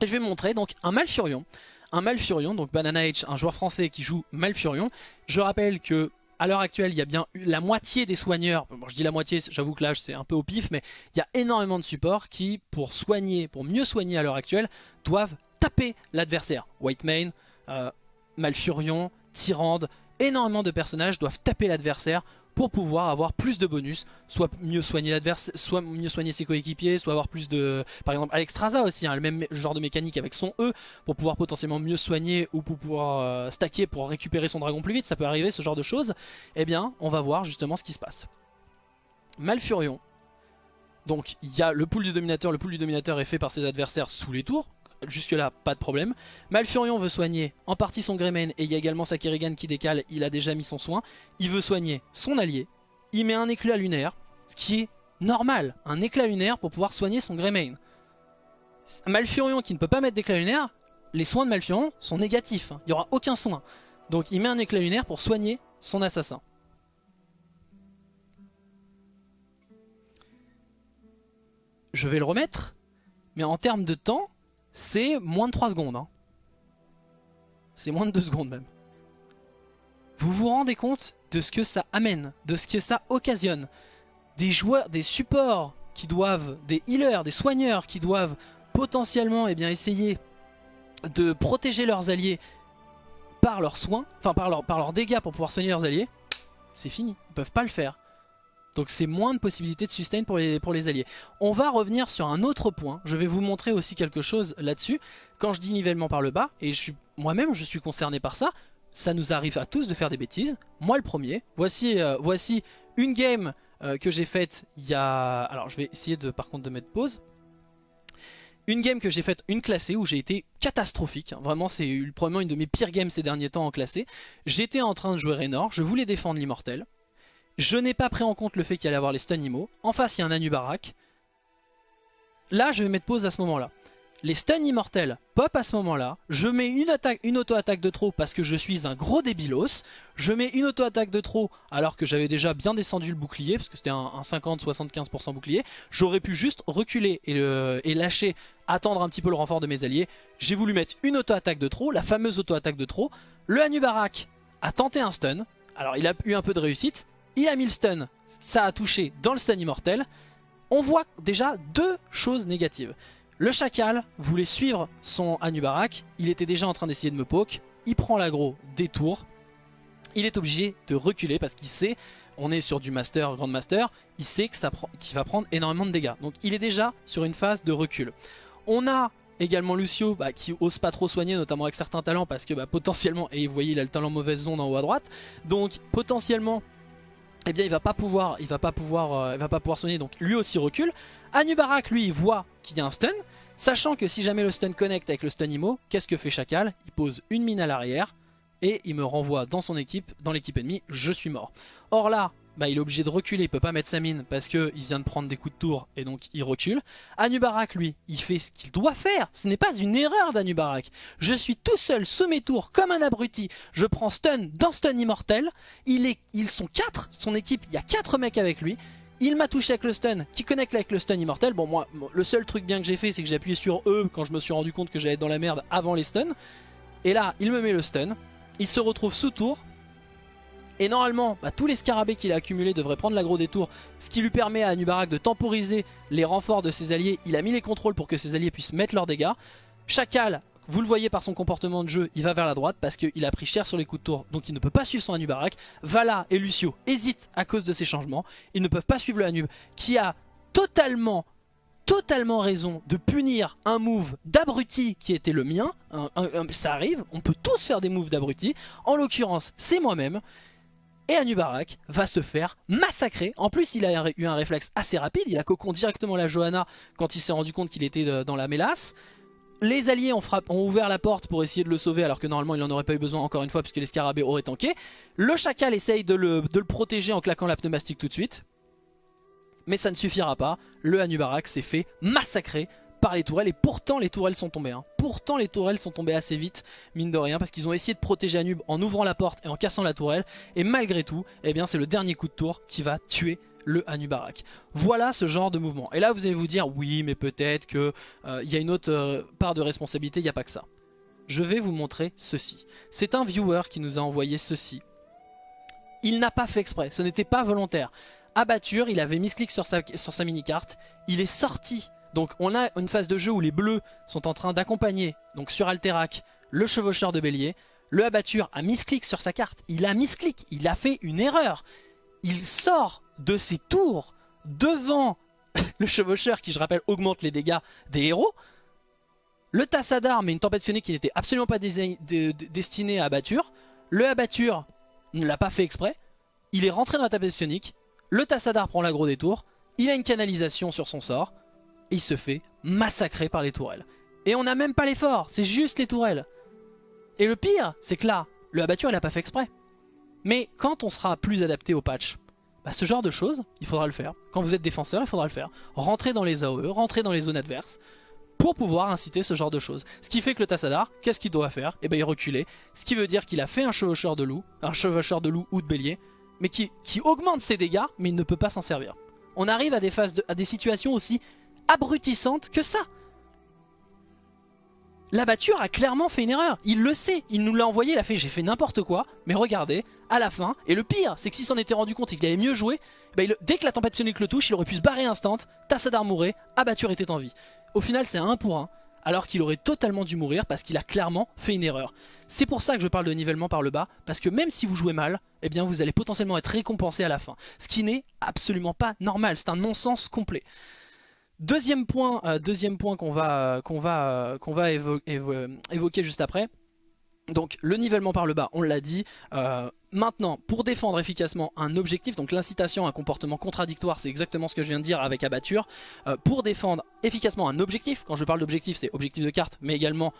Et je vais montrer donc un Malfurion. Un Malfurion, donc Banana H, un joueur français qui joue Malfurion. Je rappelle que à l'heure actuelle, il y a bien la moitié des soigneurs, je dis la moitié, j'avoue que là c'est un peu au pif, mais il y a énormément de supports qui, pour soigner, pour mieux soigner à l'heure actuelle, doivent taper l'adversaire. White Mane, euh, Malfurion, Tyrande, énormément de personnages doivent taper l'adversaire pour pouvoir avoir plus de bonus, soit mieux soigner l'adversaire, soit mieux soigner ses coéquipiers, soit avoir plus de... Par exemple Alexstrasza aussi, hein, le même genre de mécanique avec son E, pour pouvoir potentiellement mieux soigner ou pour pouvoir euh, stacker pour récupérer son dragon plus vite, ça peut arriver ce genre de choses. Eh bien, on va voir justement ce qui se passe. Malfurion, donc il y a le pool du dominateur, le pool du dominateur est fait par ses adversaires sous les tours, Jusque là, pas de problème. Malfurion veut soigner en partie son Greymane et il y a également sa Kerrigan qui décale, il a déjà mis son soin. Il veut soigner son allié. Il met un éclat lunaire, ce qui est normal, un éclat lunaire pour pouvoir soigner son Greymane. Malfurion qui ne peut pas mettre d'éclat lunaire, les soins de Malfurion sont négatifs, hein. il n'y aura aucun soin. Donc il met un éclat lunaire pour soigner son assassin. Je vais le remettre, mais en termes de temps, c'est moins de 3 secondes. Hein. C'est moins de 2 secondes même. Vous vous rendez compte de ce que ça amène, de ce que ça occasionne. Des joueurs, des supports qui doivent, des healers, des soigneurs qui doivent potentiellement eh bien, essayer de protéger leurs alliés par leurs soins, enfin par, leurs dégâts pour pouvoir soigner leurs alliés, c'est fini, ils peuvent pas le faire. Donc c'est moins de possibilités de sustain pour les, pour les alliés. On va revenir sur un autre point. Je vais vous montrer aussi quelque chose là-dessus. Quand je dis nivellement par le bas, et je suis moi-même je suis concerné par ça, ça nous arrive à tous de faire des bêtises. Moi le premier. Voici, euh, voici une game euh, que j'ai faite il y a... Alors je vais essayer de par contre de mettre pause. Une game que j'ai faite, une classée, où j'ai été catastrophique. Vraiment, c'est probablement une de mes pires games ces derniers temps en classée. J'étais en train de jouer Raynor, je voulais défendre l'immortel. Je n'ai pas pris en compte le fait qu'il allait avoir les stun immo. En face, il y a un Anubarak. Là, je vais mettre pause à ce moment-là. Les stuns immortels pop à ce moment-là. Je mets une, une auto-attaque de trop parce que je suis un gros débilos. Je mets une auto-attaque de trop alors que j'avais déjà bien descendu le bouclier parce que c'était un, 50-75% bouclier. J'aurais pu juste reculer et, lâcher, attendre un petit peu le renfort de mes alliés. J'ai voulu mettre une auto-attaque de trop, la fameuse auto-attaque de trop. Le Anubarak a tenté un stun. Alors il a eu un peu de réussite, il a mis ça a touché dans le stun immortel. On voit déjà deux choses négatives. Le chacal voulait suivre son Anubarak, il était déjà en train d'essayer de me poke, il prend l'aggro des tours, il est obligé de reculer parce qu'il sait, on est sur du master, grand master, il sait qu'il va prendre énormément de dégâts. Donc il est déjà sur une phase de recul. On a également Lucio bah, qui ose pas trop soigner notamment avec certains talents parce que bah, potentiellement, et vous voyez il a le talent mauvaise zone en haut à droite, donc potentiellement eh bien il va pas pouvoir, il va pas pouvoir, euh, il va pas pouvoir soigner, donc lui aussi recule. Anubarak lui voit qu'il y a un stun, sachant que si jamais le stun connecte avec le stun IMO, qu'est-ce que fait Chacal? Il pose une mine à l'arrière et il me renvoie dans son équipe, dans l'équipe ennemie, je suis mort. Or là, bah, il est obligé de reculer, il peut pas mettre sa mine parce qu'il vient de prendre des coups de tour et donc il recule. Anubarak lui, il fait ce qu'il doit faire, ce n'est pas une erreur d'Anubarak. Je suis tout seul sous mes tours comme un abruti, je prends stun dans stun immortel, il est, ils sont 4, son équipe, il y a 4 mecs avec lui. Il m'a touché avec le stun qui connecte avec le stun immortel? Bon moi, le seul truc bien que j'ai fait c'est que j'ai appuyé sur E quand je me suis rendu compte que j'allais être dans la merde avant les stuns. Et là, il me met le stun, il se retrouve sous tour, et normalement, bah, tous les scarabées qu'il a accumulés devraient prendre l'agro des tours, ce qui lui permet à Anubarak de temporiser les renforts de ses alliés. Il a mis les contrôles pour que ses alliés puissent mettre leurs dégâts. Chacal, vous le voyez par son comportement de jeu, il va vers la droite parce qu'il a pris cher sur les coups de tour, donc il ne peut pas suivre son Anubarak. Vala et Lucio hésitent à cause de ces changements. Ils ne peuvent pas suivre le Anub qui a totalement totalement raison de punir un move d'abruti qui était le mien. ça arrive, on peut tous faire des moves d'abruti. En l'occurrence, c'est moi-même. Et Anubarak va se faire massacrer. En plus, il a eu un réflexe assez rapide. Il a cocon directement la Johanna quand il s'est rendu compte qu'il était dans la mélasse. Les alliés ont, ouvert la porte pour essayer de le sauver alors que normalement il n'en aurait pas eu besoin encore une fois puisque les scarabées auraient tanké. Le chacal essaye de le, de le protéger en claquant la pneumatique tout de suite. Mais ça ne suffira pas. Le Anubarak s'est fait massacrer par les tourelles et pourtant les tourelles sont tombées. Hein. Pourtant les tourelles sont tombées assez vite, mine de rien, parce qu'ils ont essayé de protéger Anub en ouvrant la porte et en cassant la tourelle. Et malgré tout, eh bien c'est le dernier coup de tour qui va tuer le Anubarak. Voilà ce genre de mouvement. Et là vous allez vous dire, oui mais peut-être qu'il euh, y a une autre euh, part de responsabilité, il n'y a pas que ça. Je vais vous montrer ceci. C'est un viewer qui nous a envoyé ceci. Il n'a pas fait exprès, ce n'était pas volontaire. Abatture, il avait mis clic sur sa, sur sa mini-carte, il est sorti donc on a une phase de jeu où les bleus sont en train d'accompagner, donc sur Alterac, le chevaucheur de bélier. Le abatture a misclick sur sa carte, il a misclick, il a fait une erreur. Il sort de ses tours devant le chevaucheur qui je rappelle augmente les dégâts des héros. Le Tassadar met une tempête qui n'était absolument pas destinée à abatture. Le abatture ne l'a pas fait exprès. Il est rentré dans la tempête sonique. Le Tassadar prend l'agro des tours. Il a une canalisation sur son sort il se fait massacrer par les tourelles. Et on n'a même pas l'effort, c'est juste les tourelles. Et le pire, c'est que là, le abatture il a pas fait exprès. Mais quand on sera plus adapté au patch, bah ce genre de choses, il faudra le faire. Quand vous êtes défenseur, il faudra le faire. Rentrer dans les AOE, rentrer dans les zones adverses, pour pouvoir inciter ce genre de choses. Ce qui fait que le Tassadar, qu'est-ce qu'il doit faire? Eh bien il reculer. Ce qui veut dire qu'il a fait un chevaucheur de loup, un chevaucheur de loup ou de bélier, mais qui, qui augmente ses dégâts, mais il ne peut pas s'en servir. On arrive à des, phases à des situations aussi abrutissante que ça. L'abatture a clairement fait une erreur, il le sait, il nous l'a envoyé, il a fait j'ai fait n'importe quoi, mais regardez, à la fin, et le pire c'est que s'il s'en était rendu compte et qu'il avait mieux joué, bah, dès que la tempête sonique le touche, il aurait pu se barrer instant, Tassadar mourait, Abatture était en vie. Au final c'est un pour un, alors qu'il aurait totalement dû mourir parce qu'il a clairement fait une erreur. C'est pour ça que je parle de nivellement par le bas, parce que même si vous jouez mal, eh bien vous allez potentiellement être récompensé à la fin. Ce qui n'est absolument pas normal, c'est un non-sens complet. Deuxième point, euh, deuxième point qu'on va, qu'on va, euh, va évoquer juste après. Donc le nivellement par le bas, on l'a dit. Euh, maintenant, pour défendre efficacement un objectif, donc l'incitation à un comportement contradictoire, c'est exactement ce que je viens de dire avec abatture. pour défendre efficacement un objectif, quand je parle d'objectif, c'est objectif de carte, mais également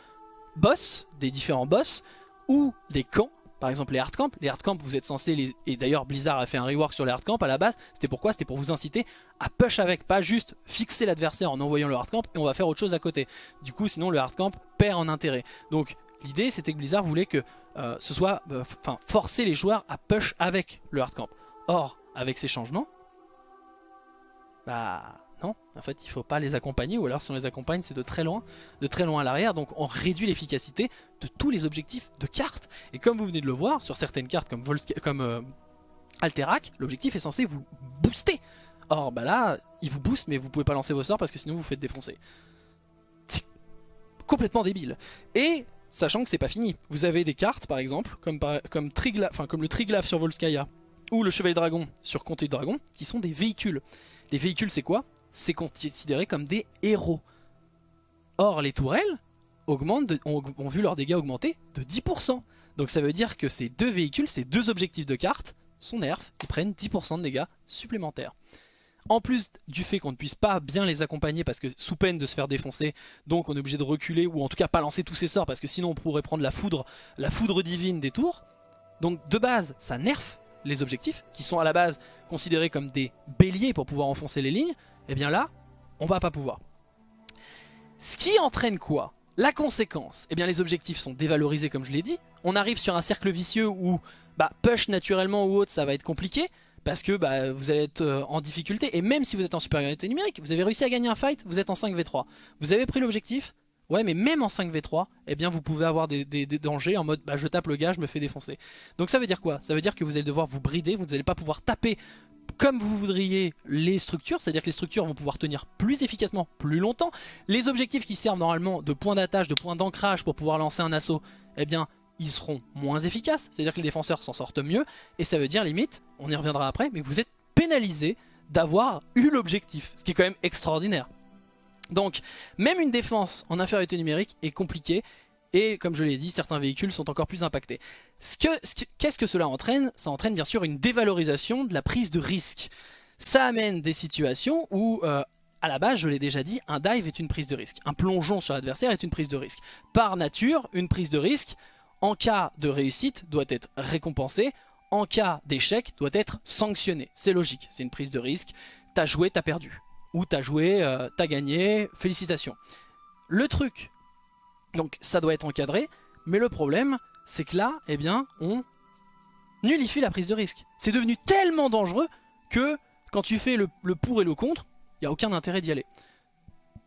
boss, des différents boss, ou des camps, par exemple les hardcamps, les hardcamps vous êtes censé, les... et d'ailleurs Blizzard a fait un rework sur les hardcamps à la base, c'était pourquoi? C'était pour vous inciter à push avec, pas juste fixer l'adversaire en envoyant le hardcamp et on va faire autre chose à côté. Du coup sinon le hardcamp perd en intérêt. Donc l'idée c'était que Blizzard voulait que euh, ce soit, euh, enfin forcer les joueurs à push avec le hardcamp. Or avec ces changements, bah non, en fait il faut pas les accompagner ou alors si on les accompagne c'est de très loin, de très loin à l'arrière donc on réduit l'efficacité de tous les objectifs de cartes. Et comme vous venez de le voir sur certaines cartes comme, comme euh, Alterac, l'objectif est censé vous booster. Or bah là il vous booste mais vous pouvez pas lancer vos sorts parce que sinon vous, vous faites défoncer. C'est complètement débile. Et sachant que c'est pas fini, vous avez des cartes par exemple comme, comme, comme le Triglav sur Volskaya ou le Chevalier Dragon sur Comté de Dragon qui sont des véhicules. Les véhicules c'est quoi? C'est considéré comme des héros. Or, les tourelles augmentent ont, vu leurs dégâts augmenter de 10%. Donc ça veut dire que ces deux véhicules, ces deux objectifs de carte, sont nerfs, ils prennent 10% de dégâts supplémentaires. En plus du fait qu'on ne puisse pas bien les accompagner parce que sous peine de se faire défoncer, donc on est obligé de reculer ou en tout cas pas lancer tous ses sorts parce que sinon on pourrait prendre la foudre, la foudre divine des tours. Donc de base, ça nerf les objectifs, qui sont à la base considérés comme des béliers pour pouvoir enfoncer les lignes, et eh bien là, on va pas pouvoir. Ce qui entraîne quoi? La conséquence, eh bien les objectifs sont dévalorisés comme je l'ai dit, on arrive sur un cercle vicieux où bah, push naturellement ou autre ça va être compliqué, parce que bah, vous allez être euh, en difficulté, et même si vous êtes en supériorité numérique, vous avez réussi à gagner un fight, vous êtes en 5v3. Vous avez pris l'objectif, Ouais mais même en 5v3 eh bien vous pouvez avoir des, dangers en mode bah, je tape le gars je me fais défoncer. Donc ça veut dire quoi? Ça veut dire que vous allez devoir vous brider Vous n'allez pas pouvoir taper comme vous voudriez les structures C'est à dire que les structures vont pouvoir tenir plus efficacement plus longtemps. Les objectifs qui servent normalement de point d'attache De point d'ancrage pour pouvoir lancer un assaut Eh bien ils seront moins efficaces. C'est à dire que les défenseurs s'en sortent mieux. Et ça veut dire limite, on y reviendra après Mais vous êtes pénalisé d'avoir eu l'objectif Ce qui est quand même extraordinaire. Donc même une défense en infériorité numérique est compliquée et comme je l'ai dit, certains véhicules sont encore plus impactés. Qu'est-ce que, cela entraîne? Ça entraîne bien sûr une dévalorisation de la prise de risque. Ça amène des situations où, euh, à la base, je l'ai déjà dit, un dive est une prise de risque. Un plongeon sur l'adversaire est une prise de risque. Par nature, une prise de risque, en cas de réussite, doit être récompensée. En cas d'échec, doit être sanctionnée. C'est logique, c'est une prise de risque. T'as joué, t'as perdu ou t'as joué, euh, t'as gagné, félicitations. Le truc, donc ça doit être encadré, mais le problème, c'est que là, eh bien, on nullifie la prise de risque. C'est devenu tellement dangereux que quand tu fais le, pour et le contre, il n'y a aucun intérêt d'y aller.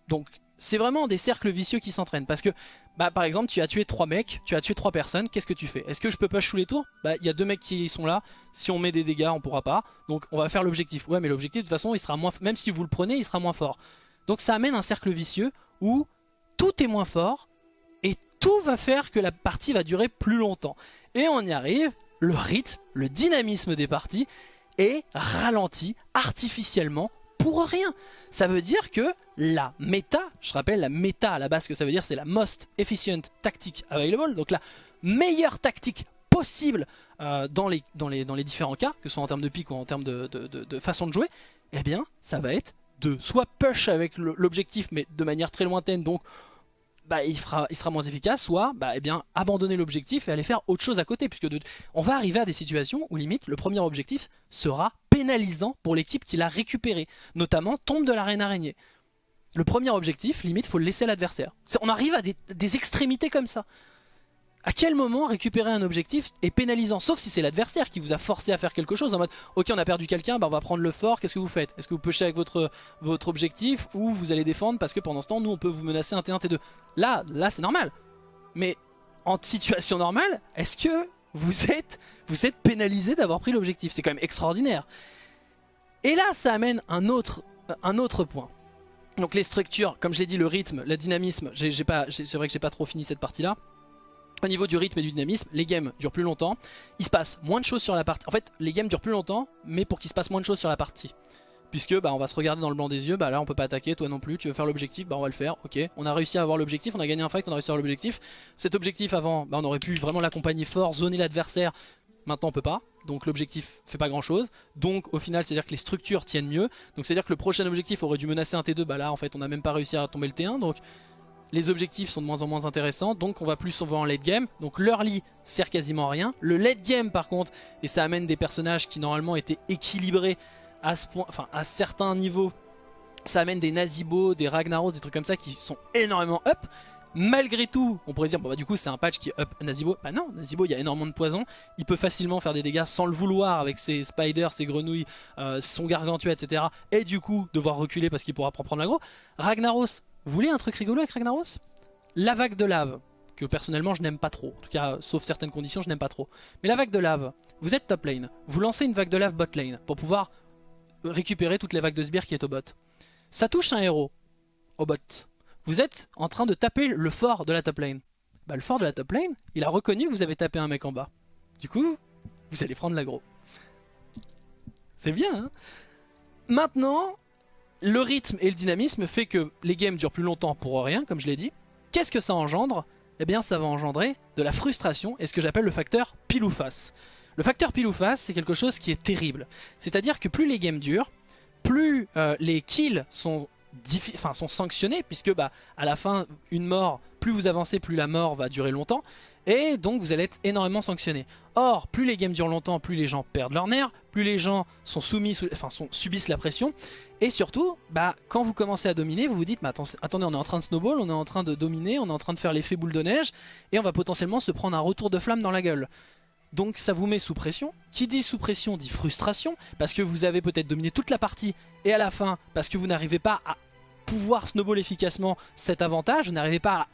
Donc c'est vraiment des cercles vicieux qui s'entraînent. Parce que, bah, par exemple, tu as tué trois mecs, tu as tué trois personnes, qu'est-ce que tu fais? Est-ce que je peux pas chou les tours? Bah, il y a deux mecs qui sont là, si on met des dégâts, on pourra pas. Donc, on va faire l'objectif. Ouais, mais l'objectif, de toute façon, il sera moins, même si vous le prenez, il sera moins fort. Donc, ça amène un cercle vicieux où tout est moins fort tout va faire que la partie va durer plus longtemps. Et on y arrive, le rythme, le dynamisme des parties est ralenti artificiellement pour rien. Ça veut dire que la méta, je rappelle la méta à la base que ça veut dire c'est la most efficient tactique available, donc la meilleure tactique possible euh, dans, les, différents cas, que ce soit en termes de pique ou en termes de façon de jouer, eh bien ça va être de soit push avec l'objectif mais de manière très lointaine donc bah, il, sera moins efficace, soit bah, eh abandonner l'objectif et aller faire autre chose à côté. Puisque on va arriver à des situations où limite le premier objectif sera pénalisant pour l'équipe qui l'a récupéré. Notamment tombe de l'arène araignée. Le premier objectif, limite, faut le laisser à l'adversaire. On arrive à des extrémités comme ça. À quel moment récupérer un objectif est pénalisant Sauf si c'est l'adversaire qui vous a forcé à faire quelque chose en mode Ok on a perdu quelqu'un, bah on va prendre le fort, qu'est-ce que vous faites? Est-ce que vous pushez avec votre, objectif ou vous allez défendre parce que pendant ce temps nous on peut vous menacer un T1, T2 Là, là c'est normal. Mais en situation normale, est-ce que vous êtes, vous pénalisé d'avoir pris l'objectif? C'est quand même extraordinaire. Et là ça amène un autre, un autre point. Donc les structures, comme je l'ai dit, le rythme, le dynamisme, c'est vrai que j'ai pas trop fini cette partie là au niveau du rythme et du dynamisme, les games durent plus longtemps. Il se passe moins de choses sur la partie. En fait, les games durent plus longtemps, mais pour qu'il se passe moins de choses sur la partie. Puisque bah, on va se regarder dans le blanc des yeux, bah là on peut pas attaquer, toi non plus, tu veux faire l'objectif, bah on va le faire, ok. On a réussi à avoir l'objectif, on a gagné un fight, on a réussi à avoir l'objectif. Cet objectif avant, bah on aurait pu vraiment l'accompagner fort, zoner l'adversaire. Maintenant on peut pas, donc l'objectif fait pas grand chose. Donc au final c'est à dire que les structures tiennent mieux. Donc c'est à dire que le prochain objectif aurait dû menacer un T2, bah là en fait on a même pas réussi à tomber le T1. Donc les objectifs sont de moins en moins intéressants, donc on va plus souvent en late game. Donc l'early sert quasiment à rien. Le late game par contre, et ça amène des personnages qui normalement étaient équilibrés à ce point, enfin à certains niveaux, ça amène des Nazibo, des Ragnaros, des trucs comme ça qui sont énormément up. Malgré tout, on pourrait dire, bon bah du coup c'est un patch qui up Nazibo. Bah non, Nazibo il y a énormément de poison, il peut facilement faire des dégâts sans le vouloir avec ses spiders, ses grenouilles, euh, son gargantua etc. Et du coup devoir reculer parce qu'il pourra prendre l'aggro. Ragnaros, vous voulez un truc rigolo avec Ragnaros La vague de lave, que personnellement je n'aime pas trop. En tout cas, sauf certaines conditions, je n'aime pas trop. Mais la vague de lave, vous êtes top lane. Vous lancez une vague de lave bot lane pour pouvoir récupérer toutes les vagues de sbires qui est au bot. Ça touche un héros au bot. Vous êtes en train de taper le fort de la top lane. Bah, le fort de la top lane, il a reconnu que vous avez tapé un mec en bas. Du coup, vous allez prendre l'aggro. C'est bien, hein? Maintenant, le rythme et le dynamisme fait que les games durent plus longtemps pour rien, comme je l'ai dit. Qu'est-ce que ça engendre? Eh bien ça va engendrer de la frustration et ce que j'appelle le facteur pile ou face. Le facteur pile ou face, c'est quelque chose qui est terrible. C'est-à-dire que plus les games durent, plus euh, les kills sont, sont sanctionnés, puisque bah, à la fin, une mort plus vous avancez, plus la mort va durer longtemps. Et donc vous allez être énormément sanctionné. Or, plus les games durent longtemps, plus les gens perdent leur nerfs, plus les gens subissent la pression. Et surtout, bah, quand vous commencez à dominer, vous vous dites, mais attendez, on est en train de snowball, on est en train de dominer, on est en train de faire l'effet boule de neige, et on va potentiellement se prendre un retour de flamme dans la gueule. Donc ça vous met sous pression. Qui dit sous pression dit frustration, parce que vous avez peut-être dominé toute la partie, et à la fin, parce que vous n'arrivez pas à pouvoir snowball efficacement cet avantage, vous n'arrivez pas à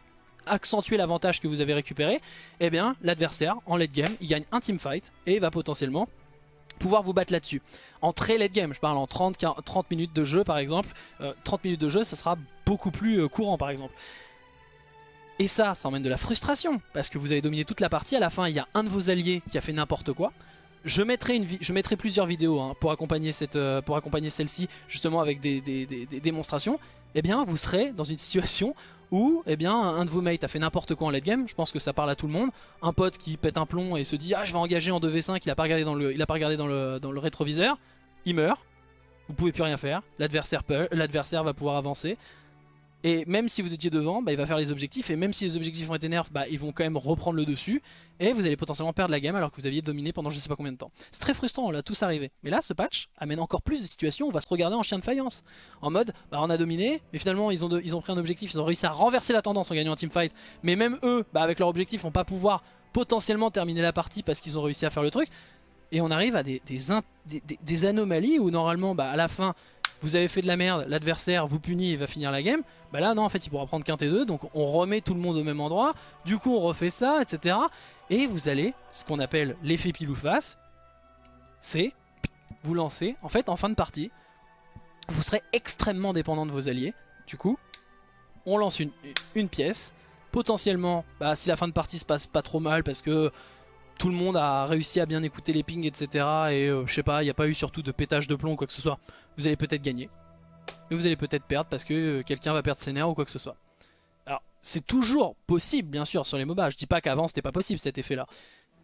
accentuer l'avantage que vous avez récupéré, eh bien l'adversaire en late game, il gagne un team fight et va potentiellement pouvoir vous battre là-dessus. En très late game, je parle en 30, 30 minutes de jeu par exemple, 30 euh, minutes de jeu ça sera beaucoup plus euh, courant par exemple. Et ça, ça emmène de la frustration, parce que vous avez dominé toute la partie, à la fin il y a un de vos alliés qui a fait n'importe quoi. Je mettrai, une je mettrai plusieurs vidéos hein, pour accompagner, euh, accompagner celle-ci, justement avec des, démonstrations. Eh bien, vous serez dans une situation où eh bien, un de vos mates a fait n'importe quoi en late game, je pense que ça parle à tout le monde. Un pote qui pète un plomb et se dit « Ah, je vais engager en 2v5 », il a pas regardé dans le, il a pas regardé dans le, dans le rétroviseur, il meurt, vous pouvez plus rien faire, l'adversaire va pouvoir avancer. Et même si vous étiez devant, bah, il va faire les objectifs. Et même si les objectifs ont été nerfs, bah, ils vont quand même reprendre le dessus. Et vous allez potentiellement perdre la game alors que vous aviez dominé pendant je sais pas combien de temps. C'est très frustrant, là, tout s'arriver. Mais là, ce patch amène encore plus de situations où on va se regarder en chien de faïence. En mode, bah, on a dominé, mais finalement, ils ont, ils ont pris un objectif, ils ont réussi à renverser la tendance en gagnant un teamfight. Mais même eux, bah, avec leur objectif, vont pas pouvoir potentiellement terminer la partie parce qu'ils ont réussi à faire le truc. Et on arrive à des, des, anomalies où normalement, bah, à la fin, vous avez fait de la merde, l'adversaire vous punit et va finir la game, bah là non en fait il pourra prendre qu'un T2, donc on remet tout le monde au même endroit, du coup on refait ça, etc. Et vous allez, ce qu'on appelle l'effet pile ou face, c'est vous lancer, en fait en fin de partie, vous serez extrêmement dépendant de vos alliés, du coup on lance une, une pièce, potentiellement, bah, si la fin de partie se passe pas trop mal parce que tout le monde a réussi à bien écouter les pings, etc. Et euh, je sais pas, il n'y a pas eu surtout de pétage de plomb ou quoi que ce soit. Vous allez peut-être gagner. Mais vous allez peut-être perdre parce que euh, quelqu'un va perdre ses nerfs ou quoi que ce soit. Alors, c'est toujours possible, bien sûr, sur les MOBA. Je dis pas qu'avant c'était pas possible cet effet-là.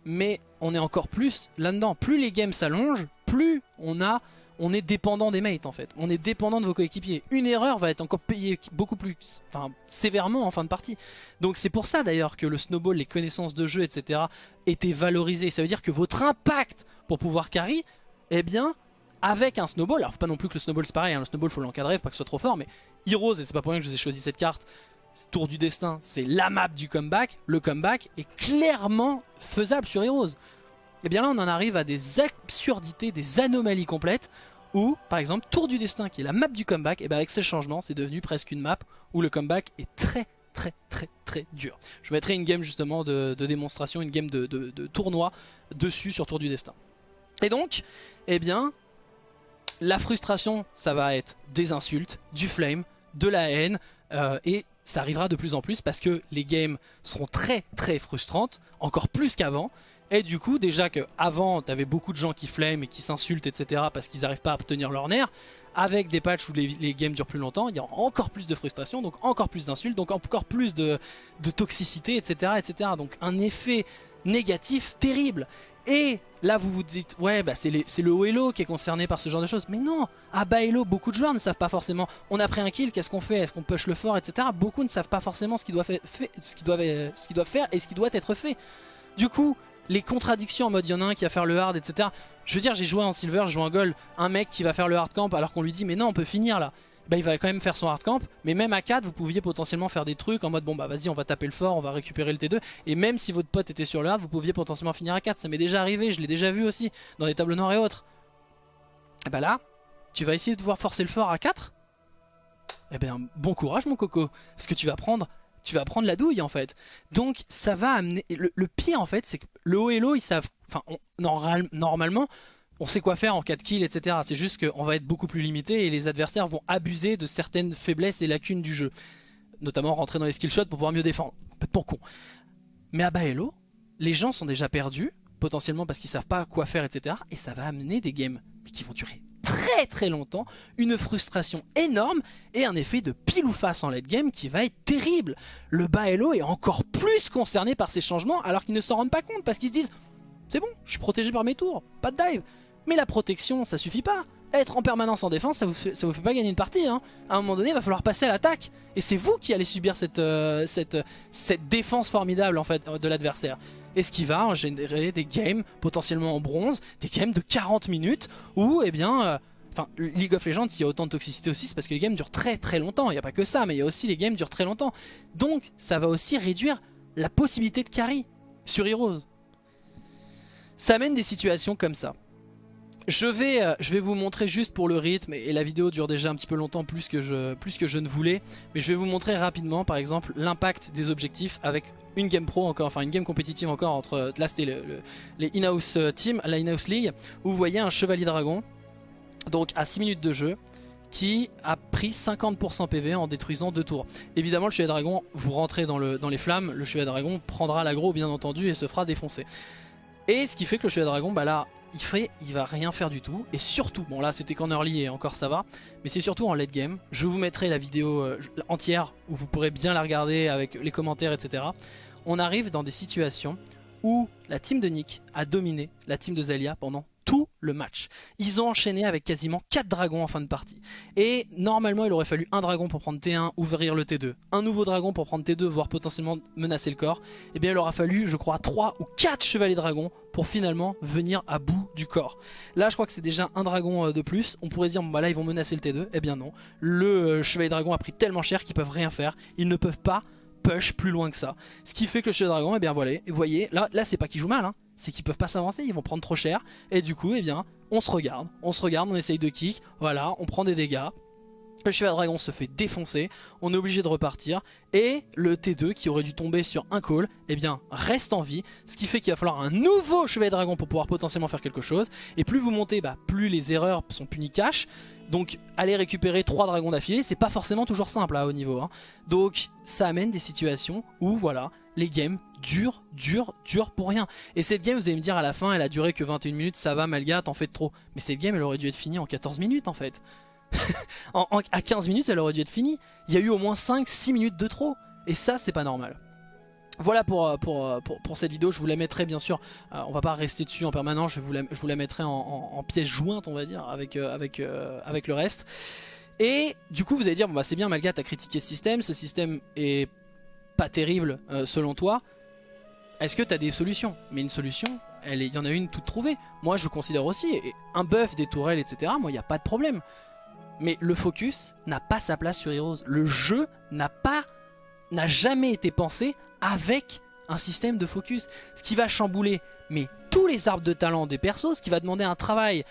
Mais on est encore plus là-dedans. Plus les games s'allongent, plus on a on est dépendant des mates en fait. On est dépendant de vos coéquipiers. Une erreur va être encore payée beaucoup plus sévèrement en fin de partie. Donc c'est pour ça d'ailleurs que le snowball, les connaissances de jeu, etc. étaient valorisées. Ça veut dire que votre impact pour pouvoir carry, eh bien, avec un snowball, alors pas non plus que le snowball c'est pareil, hein, le snowball faut l'encadrer, faut pas que ce soit trop fort, mais Heroes, et c'est pas pour rien que je vous ai choisi cette carte, Tour du Destin, c'est la map du comeback. Le comeback est clairement faisable sur Heroes. Et eh bien là on en arrive à des absurdités, des anomalies complètes où par exemple Tour du Destin qui est la map du comeback, et eh bien avec ces changements c'est devenu presque une map où le comeback est très très très très dur. Je mettrai une game justement de, démonstration, une game de, tournoi dessus sur Tour du Destin. Et donc, eh bien, la frustration ça va être des insultes, du flame, de la haine, euh, et ça arrivera de plus en plus parce que les games seront très très frustrantes, encore plus qu'avant, et du coup, déjà qu'avant, t'avais beaucoup de gens qui flament et qui s'insultent, etc. parce qu'ils n'arrivent pas à obtenir leur nerf. Avec des patchs où les, games durent plus longtemps, il y a encore plus de frustration, donc encore plus d'insultes, donc encore plus de, toxicité, etc., etc. Donc un effet négatif terrible. Et là vous vous dites, ouais bah c'est le haut elo qui est concerné par ce genre de choses. Mais non, à bas elo, beaucoup de joueurs ne savent pas forcément. On a pris un kill, qu'est-ce qu'on fait? Est-ce qu'on push le fort, etc. Beaucoup ne savent pas forcément ce qu'ils doivent, doivent faire et ce qui doit être fait. Du coup, les contradictions en mode il y en a un qui va faire le hard, etc. Je veux dire, j'ai joué en silver, j'ai joué en gold, un mec qui va faire le hard camp alors qu'on lui dit mais non, on peut finir là. Bah, il va quand même faire son hard camp, mais même à 4 vous pouviez potentiellement faire des trucs en mode bon bah vas-y on va taper le fort, on va récupérer le T2 et même si votre pote était sur le hard vous pouviez potentiellement finir à 4, ça m'est déjà arrivé, je l'ai déjà vu aussi dans les tables noires et autres. Et bah là, tu vas essayer de pouvoir forcer le fort à 4 Eh ben bon courage mon coco, parce que tu vas prendre tu vas prendre la douille en fait. Donc ça va amener... Le, pire en fait c'est que le haut et l'eau ils savent... Enfin normalement on sait quoi faire en 4 kills etc. C'est juste qu'on va être beaucoup plus limité et les adversaires vont abuser de certaines faiblesses et lacunes du jeu. Notamment rentrer dans les skill shots pour pouvoir mieux défendre. Pour con. Mais à bas Hello, les gens sont déjà perdus, potentiellement parce qu'ils savent pas quoi faire etc. Et ça va amener des games qui vont durer très très longtemps, une frustration énorme et un effet de pile ou face en late game qui va être terrible. Le bas est encore plus concerné par ces changements alors qu'ils ne s'en rendent pas compte parce qu'ils se disent c'est bon, je suis protégé par mes tours, pas de dive. Mais la protection ça suffit pas, être en permanence en défense, ça vous vous fait pas gagner une partie. Hein. À un moment donné, il va falloir passer à l'attaque. Et c'est vous qui allez subir cette, euh, cette défense formidable en fait de l'adversaire. Et ce qui va générer des games potentiellement en bronze, des games de 40 minutes où, eh bien, euh, enfin, League of Legends, s'il y a autant de toxicité aussi, c'est parce que les games durent très très longtemps. Il n'y a pas que ça, mais il y a aussi les games durent très longtemps. Donc, ça va aussi réduire la possibilité de carry sur Heroes. Ça amène des situations comme ça. Je vais, euh, je vais vous montrer juste pour le rythme, et la vidéo dure déjà un petit peu longtemps plus que, je, que je ne voulais, mais je vais vous montrer rapidement par exemple l'impact des objectifs avec une game pro encore, enfin une game compétitive encore entre, là c'était le, les in-house euh, la in-house league, où vous voyez un chevalier dragon, donc à 6 minutes de jeu, qui a pris 50% PV en détruisant deux tours. Évidemment le chevalier dragon, vous rentrez dans, dans les flammes, le chevalier dragon prendra l'aggro bien entendu et se fera défoncer. Et ce qui fait que le chevalier dragon, bah là, il fait, il va rien faire du tout. Et surtout, bon là c'était qu'en early et encore ça va, mais c'est surtout en late game. Je vous mettrai la vidéo euh, entière où vous pourrez bien la regarder avec les commentaires, etc. On arrive dans des situations où la team de Nick a dominé la team de Zalia pendant tout le match. Ils ont enchaîné avec quasiment 4 dragons en fin de partie. Et normalement, il aurait fallu un dragon pour prendre T1, ouvrir le T2. Un nouveau dragon pour prendre T2, voire potentiellement menacer le corps. Et eh bien, il aura fallu, je crois, 3 ou 4 chevaliers dragons pour finalement venir à bout du corps. Là, je crois que c'est déjà un dragon euh, de plus. On pourrait dire, bon, bah là, ils vont menacer le T2. Eh bien non. Le euh, chevalier dragon a pris tellement cher qu'ils peuvent rien faire. Ils ne peuvent pas push plus loin que ça. Ce qui fait que le chevalier dragon, eh bien voilà, vous voyez, là, là c'est pas qu'il joue mal, hein c'est qu'ils peuvent pas s'avancer, ils vont prendre trop cher. Et du coup, eh bien, on se regarde, on se regarde, on essaye de kick, voilà, on prend des dégâts. Le chevalier dragon se fait défoncer, on est obligé de repartir et le T2 qui aurait dû tomber sur un call, eh bien reste en vie, ce qui fait qu'il va falloir un nouveau chevalier dragon pour pouvoir potentiellement faire quelque chose. Et plus vous montez, bah, plus les erreurs sont punies cash. Donc aller récupérer 3 dragons d'affilée, c'est pas forcément toujours simple à haut niveau. Hein. Donc ça amène des situations où voilà, les games durent, durent, durent pour rien. Et cette game, vous allez me dire à la fin, elle a duré que 21 minutes, ça va Malga, t'en fais trop. Mais cette game, elle aurait dû être finie en 14 minutes en fait. à 15 minutes, elle aurait dû être finie. Il y a eu au moins 5-6 minutes de trop. Et ça, c'est pas normal. Voilà pour, euh, euh, cette vidéo, je vous la mettrai bien sûr, euh, on va pas rester dessus en permanence, je vous la, mettrai en, pièce jointe on va dire avec le reste. Et du coup vous allez dire, bon bah c'est bien Malga, t'as critiqué ce système, ce système est terrible selon toi, est-ce que tu as des solutions? Mais une solution, il y en a une toute trouvée. Moi, je considère aussi, un buff, des tourelles, etc., moi, il n'y a pas de problème. Mais le focus n'a pas sa place sur Heroes. Le jeu n'a pas, n'a jamais été pensé avec un système de focus. Ce qui va chambouler, mais tous les arbres de talent des persos, ce qui va demander un travail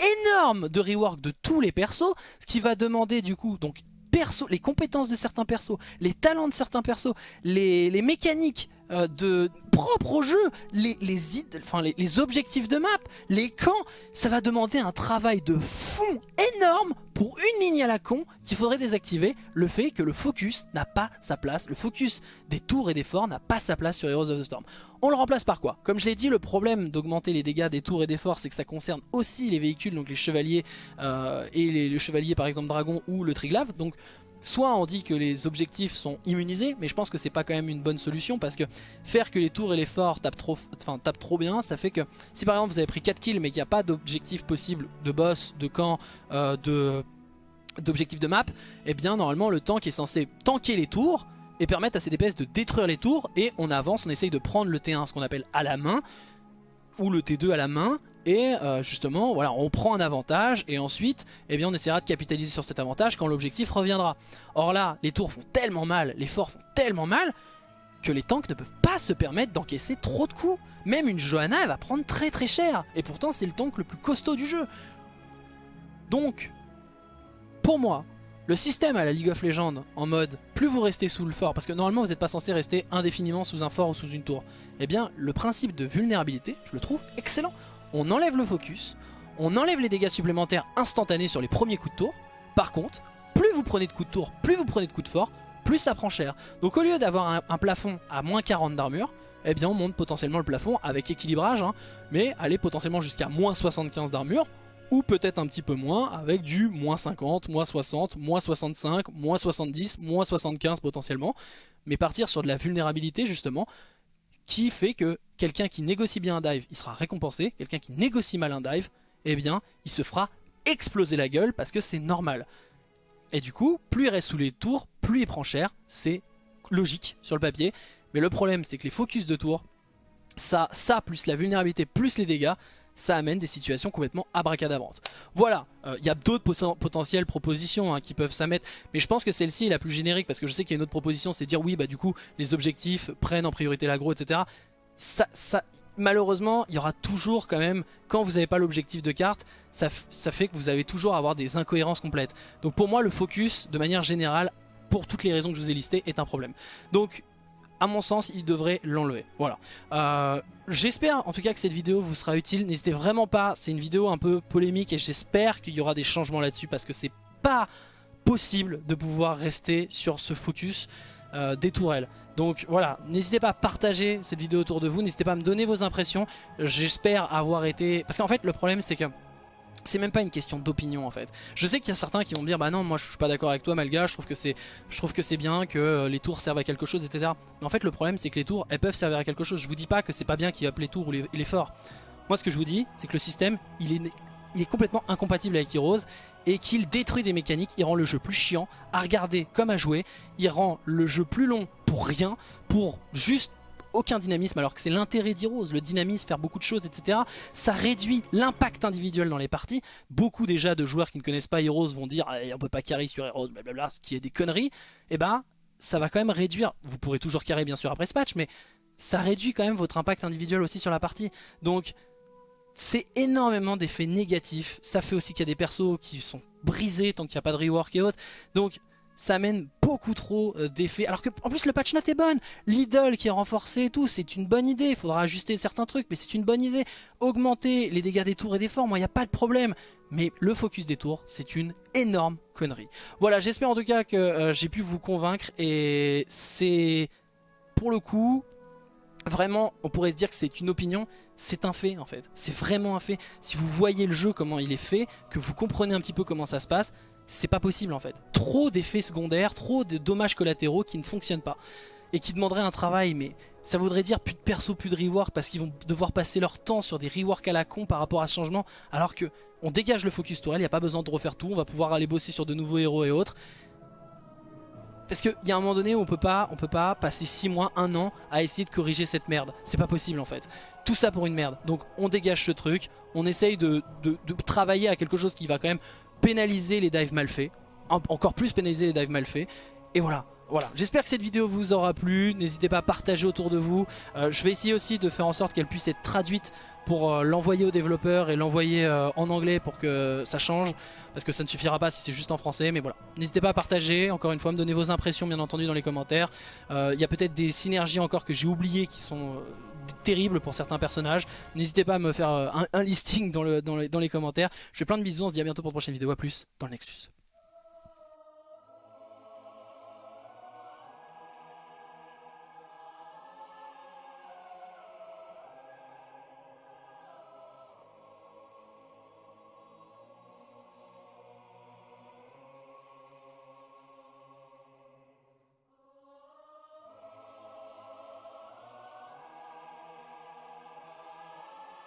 énorme de rework de tous les persos, ce qui va demander du coup donc les compétences de certains persos, les talents de certains persos, les mécaniques euh, de propre au jeu, les, les, objectifs de map, les camps, ça va demander un travail de fond énorme pour une ligne à la con qu'il faudrait désactiver. Le fait que le focus n'a pas sa place, le focus des tours et des forts n'a pas sa place sur Heroes of the Storm. On le remplace par quoi? Comme je l'ai dit, le problème d'augmenter les dégâts des tours et des forts, c'est que ça concerne aussi les véhicules, donc les chevaliers euh, et les, le chevalier par exemple dragon ou le triglave, donc Soit on dit que les objectifs sont immunisés, mais je pense que c'est pas quand même une bonne solution parce que faire que les tours et les forts tapent trop, bien, ça fait que si par exemple vous avez pris 4 kills mais qu'il n'y a pas d'objectif possible de boss, de camp, euh, de d'objectif de map, et eh bien normalement le tank est censé tanker les tours et permettre à ses DPS de détruire les tours et on avance, on essaye de prendre le T1, ce qu'on appelle à la main, ou le T2 à la main et euh, justement voilà on prend un avantage et ensuite eh bien on essaiera de capitaliser sur cet avantage quand l'objectif reviendra. Or là les tours font tellement mal, les forts font tellement mal que les tanks ne peuvent pas se permettre d'encaisser trop de coups. Même une Johanna elle va prendre très très cher et pourtant c'est le tank le plus costaud du jeu. Donc pour moi le système à la League of Legends en mode plus vous restez sous le fort, parce que normalement vous n'êtes pas censé rester indéfiniment sous un fort ou sous une tour, eh bien le principe de vulnérabilité, je le trouve excellent. On enlève le focus, on enlève les dégâts supplémentaires instantanés sur les premiers coups de tour. Par contre, plus vous prenez de coups de tour, plus vous prenez de coups de fort, plus ça prend cher. Donc au lieu d'avoir un, plafond à moins 40 d'armure, eh bien on monte potentiellement le plafond avec équilibrage, hein, mais aller potentiellement jusqu'à moins 75 d'armure, ou peut-être un petit peu moins avec du moins 50, moins 60, moins 65, moins 70, moins 75 potentiellement, mais partir sur de la vulnérabilité justement qui fait que quelqu'un qui négocie bien un dive, il sera récompensé, quelqu'un qui négocie mal un dive, eh bien il se fera exploser la gueule parce que c'est normal. Et du coup, plus il reste sous les tours, plus il prend cher. C'est logique sur le papier. Mais le problème, c'est que les focus de tours, ça, ça plus la vulnérabilité, plus les dégâts, ça amène des situations complètement abracadabrantes. Voilà, il euh, y a d'autres potentielles propositions hein, qui peuvent s'amettre, mais je pense que celle-ci est la plus générique parce que je sais qu'il y a une autre proposition, c'est dire oui, bah du coup, les objectifs prennent en priorité l'agro, etc. Ça, malheureusement, il y aura toujours quand même, quand vous n'avez pas l'objectif de carte, ça, ça fait que vous avez toujours à avoir des incohérences complètes. Donc pour moi, le focus, de manière générale, pour toutes les raisons que je vous ai listées, est un problème. Donc à mon sens, il devrait l'enlever. Voilà. Euh, j'espère en tout cas que cette vidéo vous sera utile. N'hésitez vraiment pas, c'est une vidéo un peu polémique et j'espère qu'il y aura des changements là-dessus parce que c'est pas possible de pouvoir rester sur ce focus euh, des tourelles. Donc voilà, n'hésitez pas à partager cette vidéo autour de vous, n'hésitez pas à me donner vos impressions. J'espère avoir été... Parce qu'en fait le problème c'est que c'est même pas une question d'opinion en fait. Je sais qu'il y a certains qui vont me dire bah non moi je suis pas d'accord avec toi Malga, je trouve que c'est je trouve que c'est bien que euh, les tours servent à quelque chose etc. Mais en fait le problème c'est que les tours elles peuvent servir à quelque chose. Je vous dis pas que c'est pas bien qu'il appelle les tours ou les, forts. Moi ce que je vous dis c'est que le système est, il est complètement incompatible avec Heroes et qu'il détruit des mécaniques, il rend le jeu plus chiant à regarder comme à jouer, il rend le jeu plus long pour rien, pour juste aucun dynamisme alors que c'est l'intérêt d'Heroes, le dynamisme, faire beaucoup de choses, etc. Ça réduit l'impact individuel dans les parties. Beaucoup déjà de joueurs qui ne connaissent pas Heroes vont dire eh, on peut pas carry sur Heroes, blablabla, ce qui est des conneries. Et eh ben ça va quand même réduire, vous pourrez toujours carry bien sûr après ce patch, mais ça réduit quand même votre impact individuel aussi sur la partie. Donc c'est énormément d'effets négatifs. Ça fait aussi qu'il y a des persos qui sont brisés tant qu'il n'y a pas de rework et autres. Donc ça amène beaucoup trop euh, d'effets. Alors que en plus le patch note est bonne. L'idole qui est renforcé et tout, c'est une bonne idée. Il faudra ajuster certains trucs, mais c'est une bonne idée. Augmenter les dégâts des tours et des forts, moi il n'y a pas de problème. Mais le focus des tours, c'est une énorme connerie. Voilà, j'espère en tout cas que euh, j'ai pu vous convaincre. Et c'est pour le coup, vraiment, on pourrait se dire que c'est une opinion, c'est un fait en fait. C'est vraiment un fait. Si vous voyez le jeu, comment il est fait, que vous comprenez un petit peu comment ça se passe, c'est pas possible en fait. Trop d'effets secondaires, trop de dommages collatéraux qui ne fonctionnent pas. Et qui demanderaient un travail, mais ça voudrait dire plus de perso, plus de rework, parce qu'ils vont devoir passer leur temps sur des reworks à la con par rapport à ce changement, alors que on dégage le focus tourelle, il n'y a pas besoin de refaire tout, on va pouvoir aller bosser sur de nouveaux héros et autres. Parce qu'il y a un moment donné où on peut pas, on peut pas passer 6 mois, 1 an à essayer de corriger cette merde. C'est pas possible en fait. Tout ça pour une merde. Donc on dégage ce truc, on essaye de travailler à quelque chose qui va quand même pénaliser les dives mal faits. encore plus pénaliser les dives mal faits. Et voilà. Voilà, j'espère que cette vidéo vous aura plu, n'hésitez pas à partager autour de vous. Euh, je vais essayer aussi de faire en sorte qu'elle puisse être traduite pour euh, l'envoyer aux développeurs et l'envoyer euh, en anglais pour que ça change. Parce que ça ne suffira pas si c'est juste en français, mais voilà. N'hésitez pas à partager, encore une fois, me donner vos impressions bien entendu dans les commentaires. Il y a peut-être des synergies encore que j'ai oubliées qui sont terribles pour certains personnages. N'hésitez pas à me faire un, listing dans, les, dans les commentaires. Je fais plein de bisous, on se dit à bientôt pour une prochaine vidéo, à plus dans le Nexus.